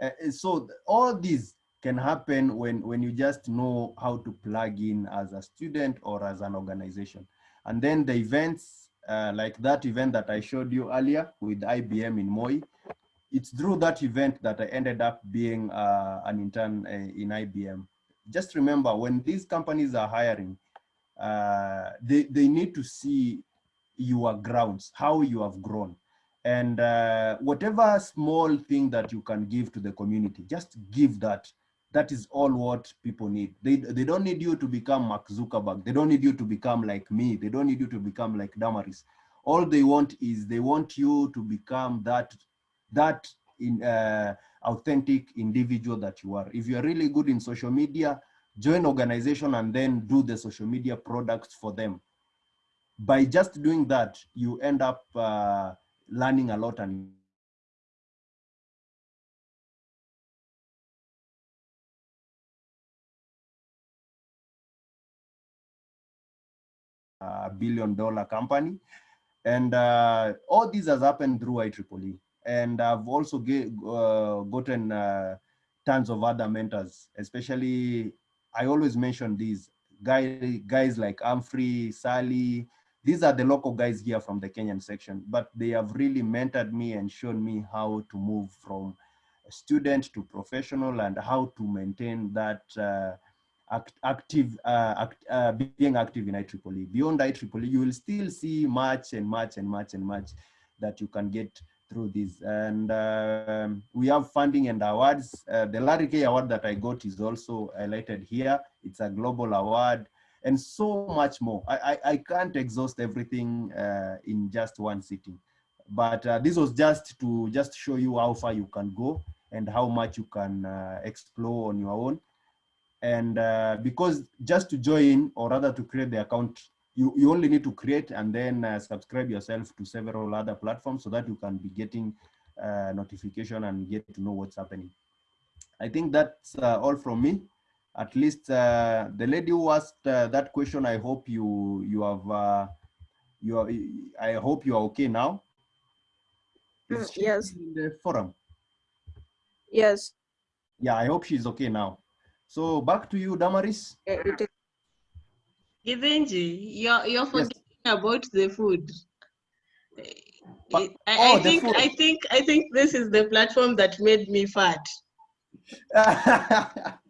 Uh, so all these can happen when, when you just know how to plug in as a student or as an organization. And then the events, uh, like that event that I showed you earlier with IBM in Moi, it's through that event that I ended up being uh, an intern uh, in IBM. Just remember when these companies are hiring, uh, they, they need to see your grounds, how you have grown. And uh, whatever small thing that you can give to the community, just give that. That is all what people need. They, they don't need you to become Mark Zuckerberg. They don't need you to become like me. They don't need you to become like Damaris. All they want is they want you to become that, that in, uh, authentic individual that you are. If you are really good in social media, join organization and then do the social media products for them. By just doing that, you end up uh, learning a lot and a billion dollar company. And uh, all this has happened through IEEE. And I've also get, uh, gotten uh, tons of other mentors, especially, I always mention these guys, guys like Humphrey, Sally, these are the local guys here from the Kenyan section, but they have really mentored me and shown me how to move from student to professional and how to maintain that uh, act, active, uh, act, uh, being active in IEEE. Beyond IEEE, you will still see much and much and much and much that you can get through this. And um, we have funding and awards. Uh, the Larry K award that I got is also highlighted here. It's a global award and so much more. I, I, I can't exhaust everything uh, in just one sitting. But uh, this was just to just show you how far you can go and how much you can uh, explore on your own. And uh, because just to join or rather to create the account, you, you only need to create and then uh, subscribe yourself to several other platforms so that you can be getting uh, notification and get to know what's happening. I think that's all from me at least uh, the lady who asked uh, that question i hope you you have uh, you are i hope you are okay now Mm, yes. in the forum Yes. yeah i hope she's okay now so back to you damaris eh, Kithinji, you're you're forgetting about the food. But- I, I oh, the think food. I think I think this is the platform that made me fat.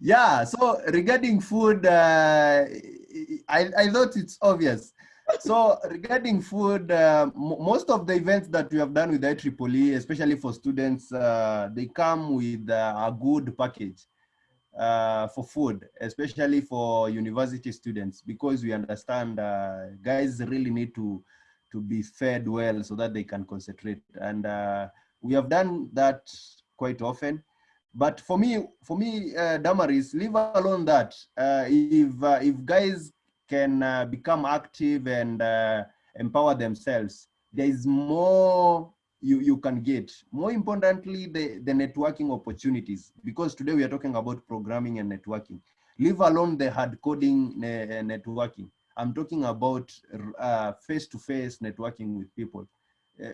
yeah so regarding food uh, I, I thought it's obvious so regarding food uh, most of the events that we have done with IEEE especially for students uh, they come with uh, a good package uh, for food especially for university students because we understand uh, guys really need to to be fed well so that they can concentrate. And uh, we have done that quite often. But for me for me uh, damaris leave alone that uh, if uh, if guys can uh, become active and empower themselves there is more you you can get more importantly the the networking opportunities because today we are talking about programming and networking leave alone the hard coding uh, networking I'm talking about uh, face-to-face networking with people. Uh,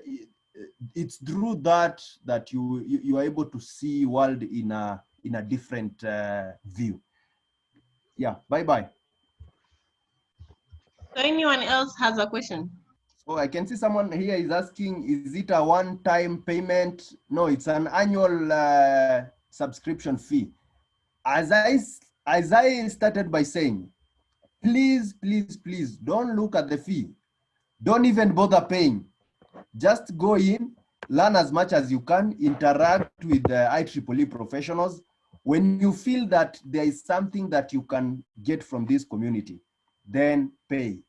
it's through that that you, you you are able to see world in a in a different uh, view. Yeah. Bye bye. So anyone else has a question? Oh, I can see someone here is asking, is it a one-time payment? No, it's an annual uh, subscription fee. As I, as I started by saying, please, please, please don't look at the fee. Don't even bother paying. Just go in, learn as much as you can, interact with the IEEE professionals. When you feel that there is something that you can get from this community, then pay.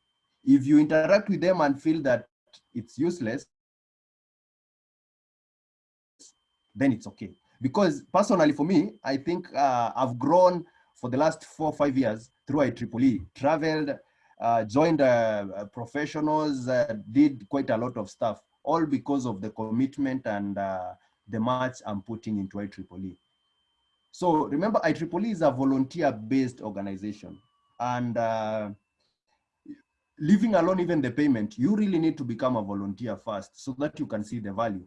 If you interact with them and feel that it's useless, then it's okay. Because personally for me, I think uh, I've grown for the last four or five years through IEEE, traveled, uh, joined uh, professionals, uh, did quite a lot of stuff, all because of the commitment and uh, the much I'm putting into IEEE. So remember, IEEE is a volunteer-based organization. And uh, leaving alone even the payment, you really need to become a volunteer first so that you can see the value.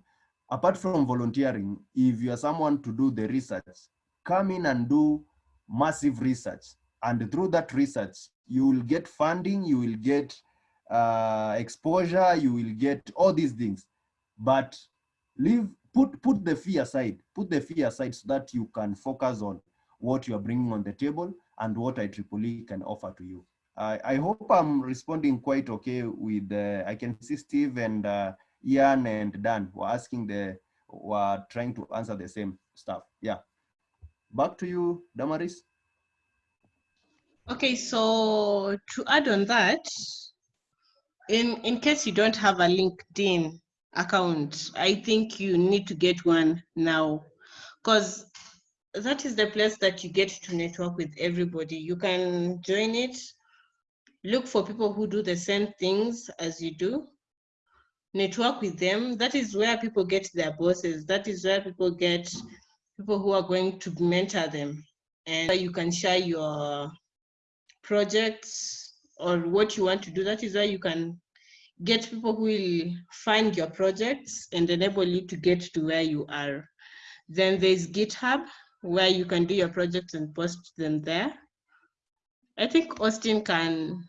Apart from volunteering, if you are someone to do the research, come in and do massive research. And through that research, you will get funding, you will get uh, exposure, you will get all these things. But leave, put, put the fee aside, put the fee aside so that you can focus on what you are bringing on the table and what IEEE can offer to you. I, I hope I'm responding quite okay with, uh, I can see Steve and uh, Ian and Dan were asking the, were trying to answer the same stuff. Yeah. Back to you, Damaris. Okay, so to add on that, in, in case you don't have a LinkedIn account, I think you need to get one now because that is the place that you get to network with everybody. You can join it, look for people who do the same things as you do, network with them. That is where people get their bosses. That is where people get people who are going to mentor them. And you can share your projects or what you want to do. That is where you can get people who will find your projects and enable you to get to where you are. Then there's GitHub, where you can do your projects and post them there. I think Austin can,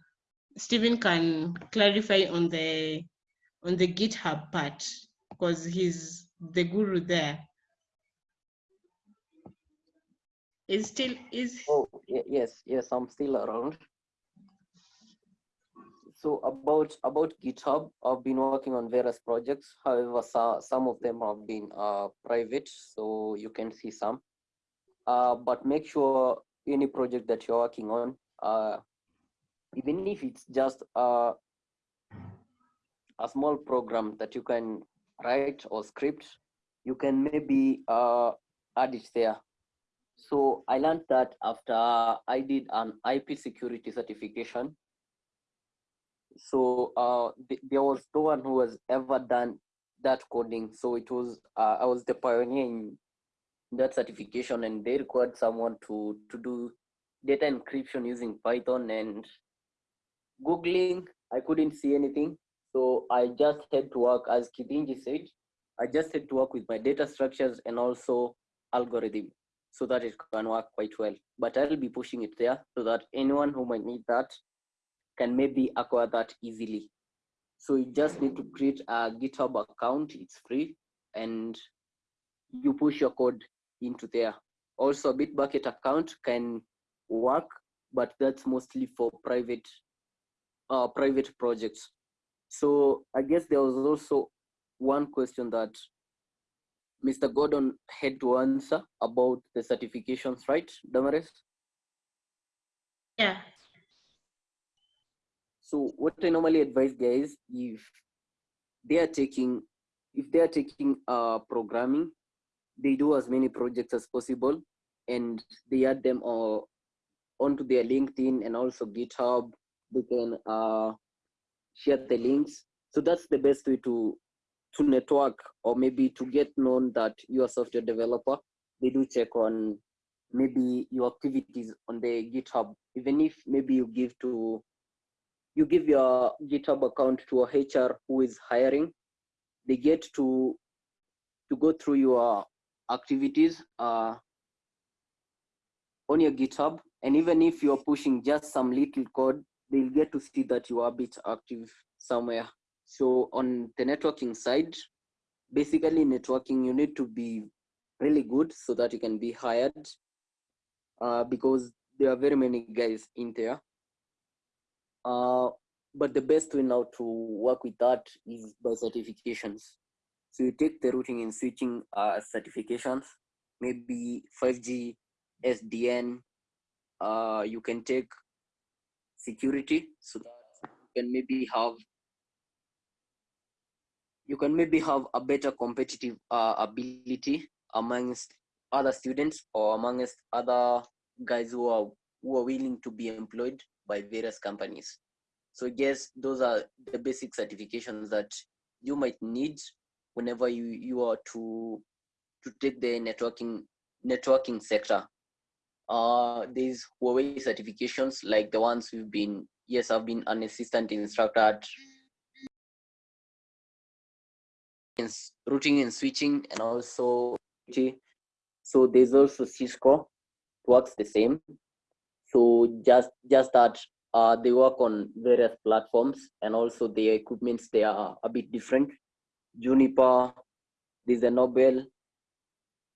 Stephen can clarify on the on the GitHub part because he's the guru there. Is still is Oh, yes, yes, I'm still around. So about about GitHub, I've been working on various projects. However, so, some of them have been uh, private, so you can see some. Uh, but make sure any project that you're working on, uh, even if it's just uh, a small program that you can write or script, you can maybe uh, add it there. So I learned that after I did an IP security certification. So uh, th- there was no one who has ever done that coding. So it was uh, I was the pioneer in that certification, and they required someone to to do data encryption using Python and googling. I couldn't see anything, so I just had to work as Kithinji said. I just had to work with my data structures and also algorithm so that it can work quite well. But I'll be pushing it there so that anyone who might need that can maybe acquire that easily. So you just need to create a GitHub account, it's free, and you push your code into there. Also, a Bitbucket account can work, but that's mostly for private uh, private projects. So I guess there was also one question that Mr. Gordon had to answer about the certifications, right, Damaris? yeah. So what I normally advise guys, if they are taking, if they are taking uh, programming, they do as many projects as possible, and they add them uh, onto their LinkedIn and also GitHub. They can uh, share the links. So that's the best way to to network or maybe to get known that you're a software developer. They do check on maybe your activities on the GitHub, even if maybe you give to you give your GitHub account to a HR who is hiring. They get to to go through your activities uh, on your GitHub, and even if you're pushing just some little code, they'll get to see that you are a bit active somewhere. So on the networking side, basically networking, you need to be really good so that you can be hired uh, because there are very many guys in there. Uh, but the best way now to work with that is by certifications. So you take the routing and switching uh, certifications, maybe 5G, SDN. Uh, you can take security so that you can maybe have you can maybe have a better competitive uh, ability amongst other students or amongst other guys who are who are willing to be employed by various companies. So yes, those are the basic certifications that you might need whenever you, you are to to take the networking networking sector. Uh, these Huawei certifications like the ones we've been, yes, I've been an assistant instructor at routing and switching and also so there's also Cisco works the same. So just just that uh, they work on various platforms and also the equipments they are a bit different. Juniper there's a nobel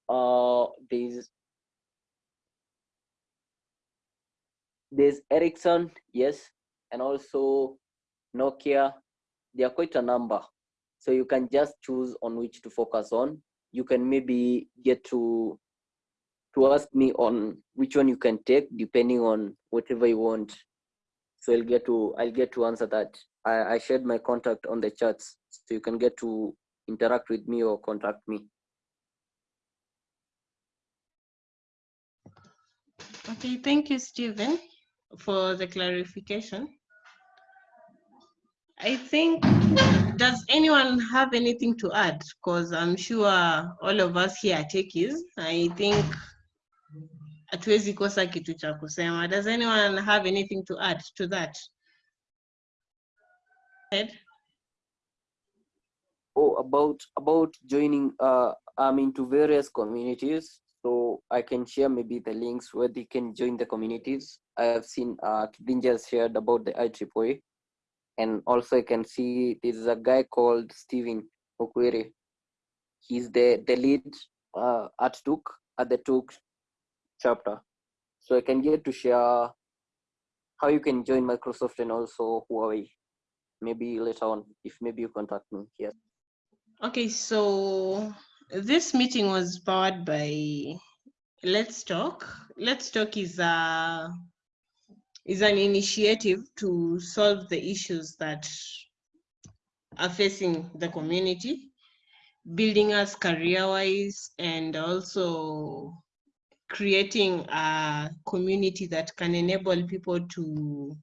uh there's there's ericsson yes and also nokia. There are quite a number. So you can just choose on which to focus on. You can maybe get to to ask me on which one you can take depending on whatever you want. So i'll get to i'll get to answer that. I, I shared my contact on the chats so you can get to interact with me or contact me. Okay, thank you, Stephen, for the clarification. I think, does anyone have anything to add? Because I'm sure all of us here are techies. I think hatuwezi kosa kitu cha kusema. Does anyone have anything to add to that? Ed? oh about about joining uh i'm into various communities so i can share maybe the links where they can join the communities. I have seen uh Kithinji shared about the IEEE and also i can see there's a guy called Steven Okwere. He's the the lead uh at Tuk at the Tuk chapter. So i can get to share how you can join microsoft and also huawei. Maybe later on if maybe you contact me. Here Okay, so this meeting was powered by Let's Talk. Let's Talk is a is an initiative to solve the issues that are facing the community, building us career-wise and also creating a community that can enable people to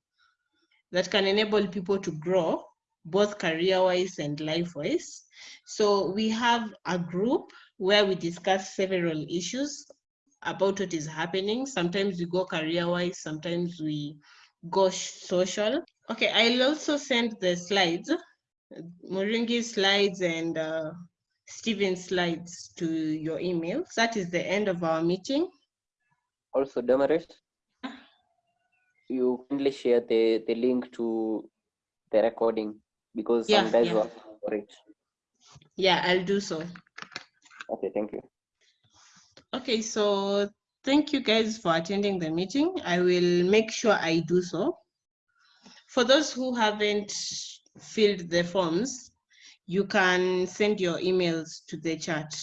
that can enable people to grow both career-wise and life-wise. So we have a group where we discuss several issues about what is happening. Sometimes we go career-wise, sometimes we go social. Okay, I'll also send the slides, Moringi's slides and uh, Steven's slides to your email. That is the end of our meeting. also Damaris, you kindly share the the link to the recording because Yeah, some guys yeah. were for it Yeah, I'll do so. okay thank you Okay, so thank you guys for attending the meeting. I will make sure I do so. For those who haven't filled the forms, you can send your emails to the chat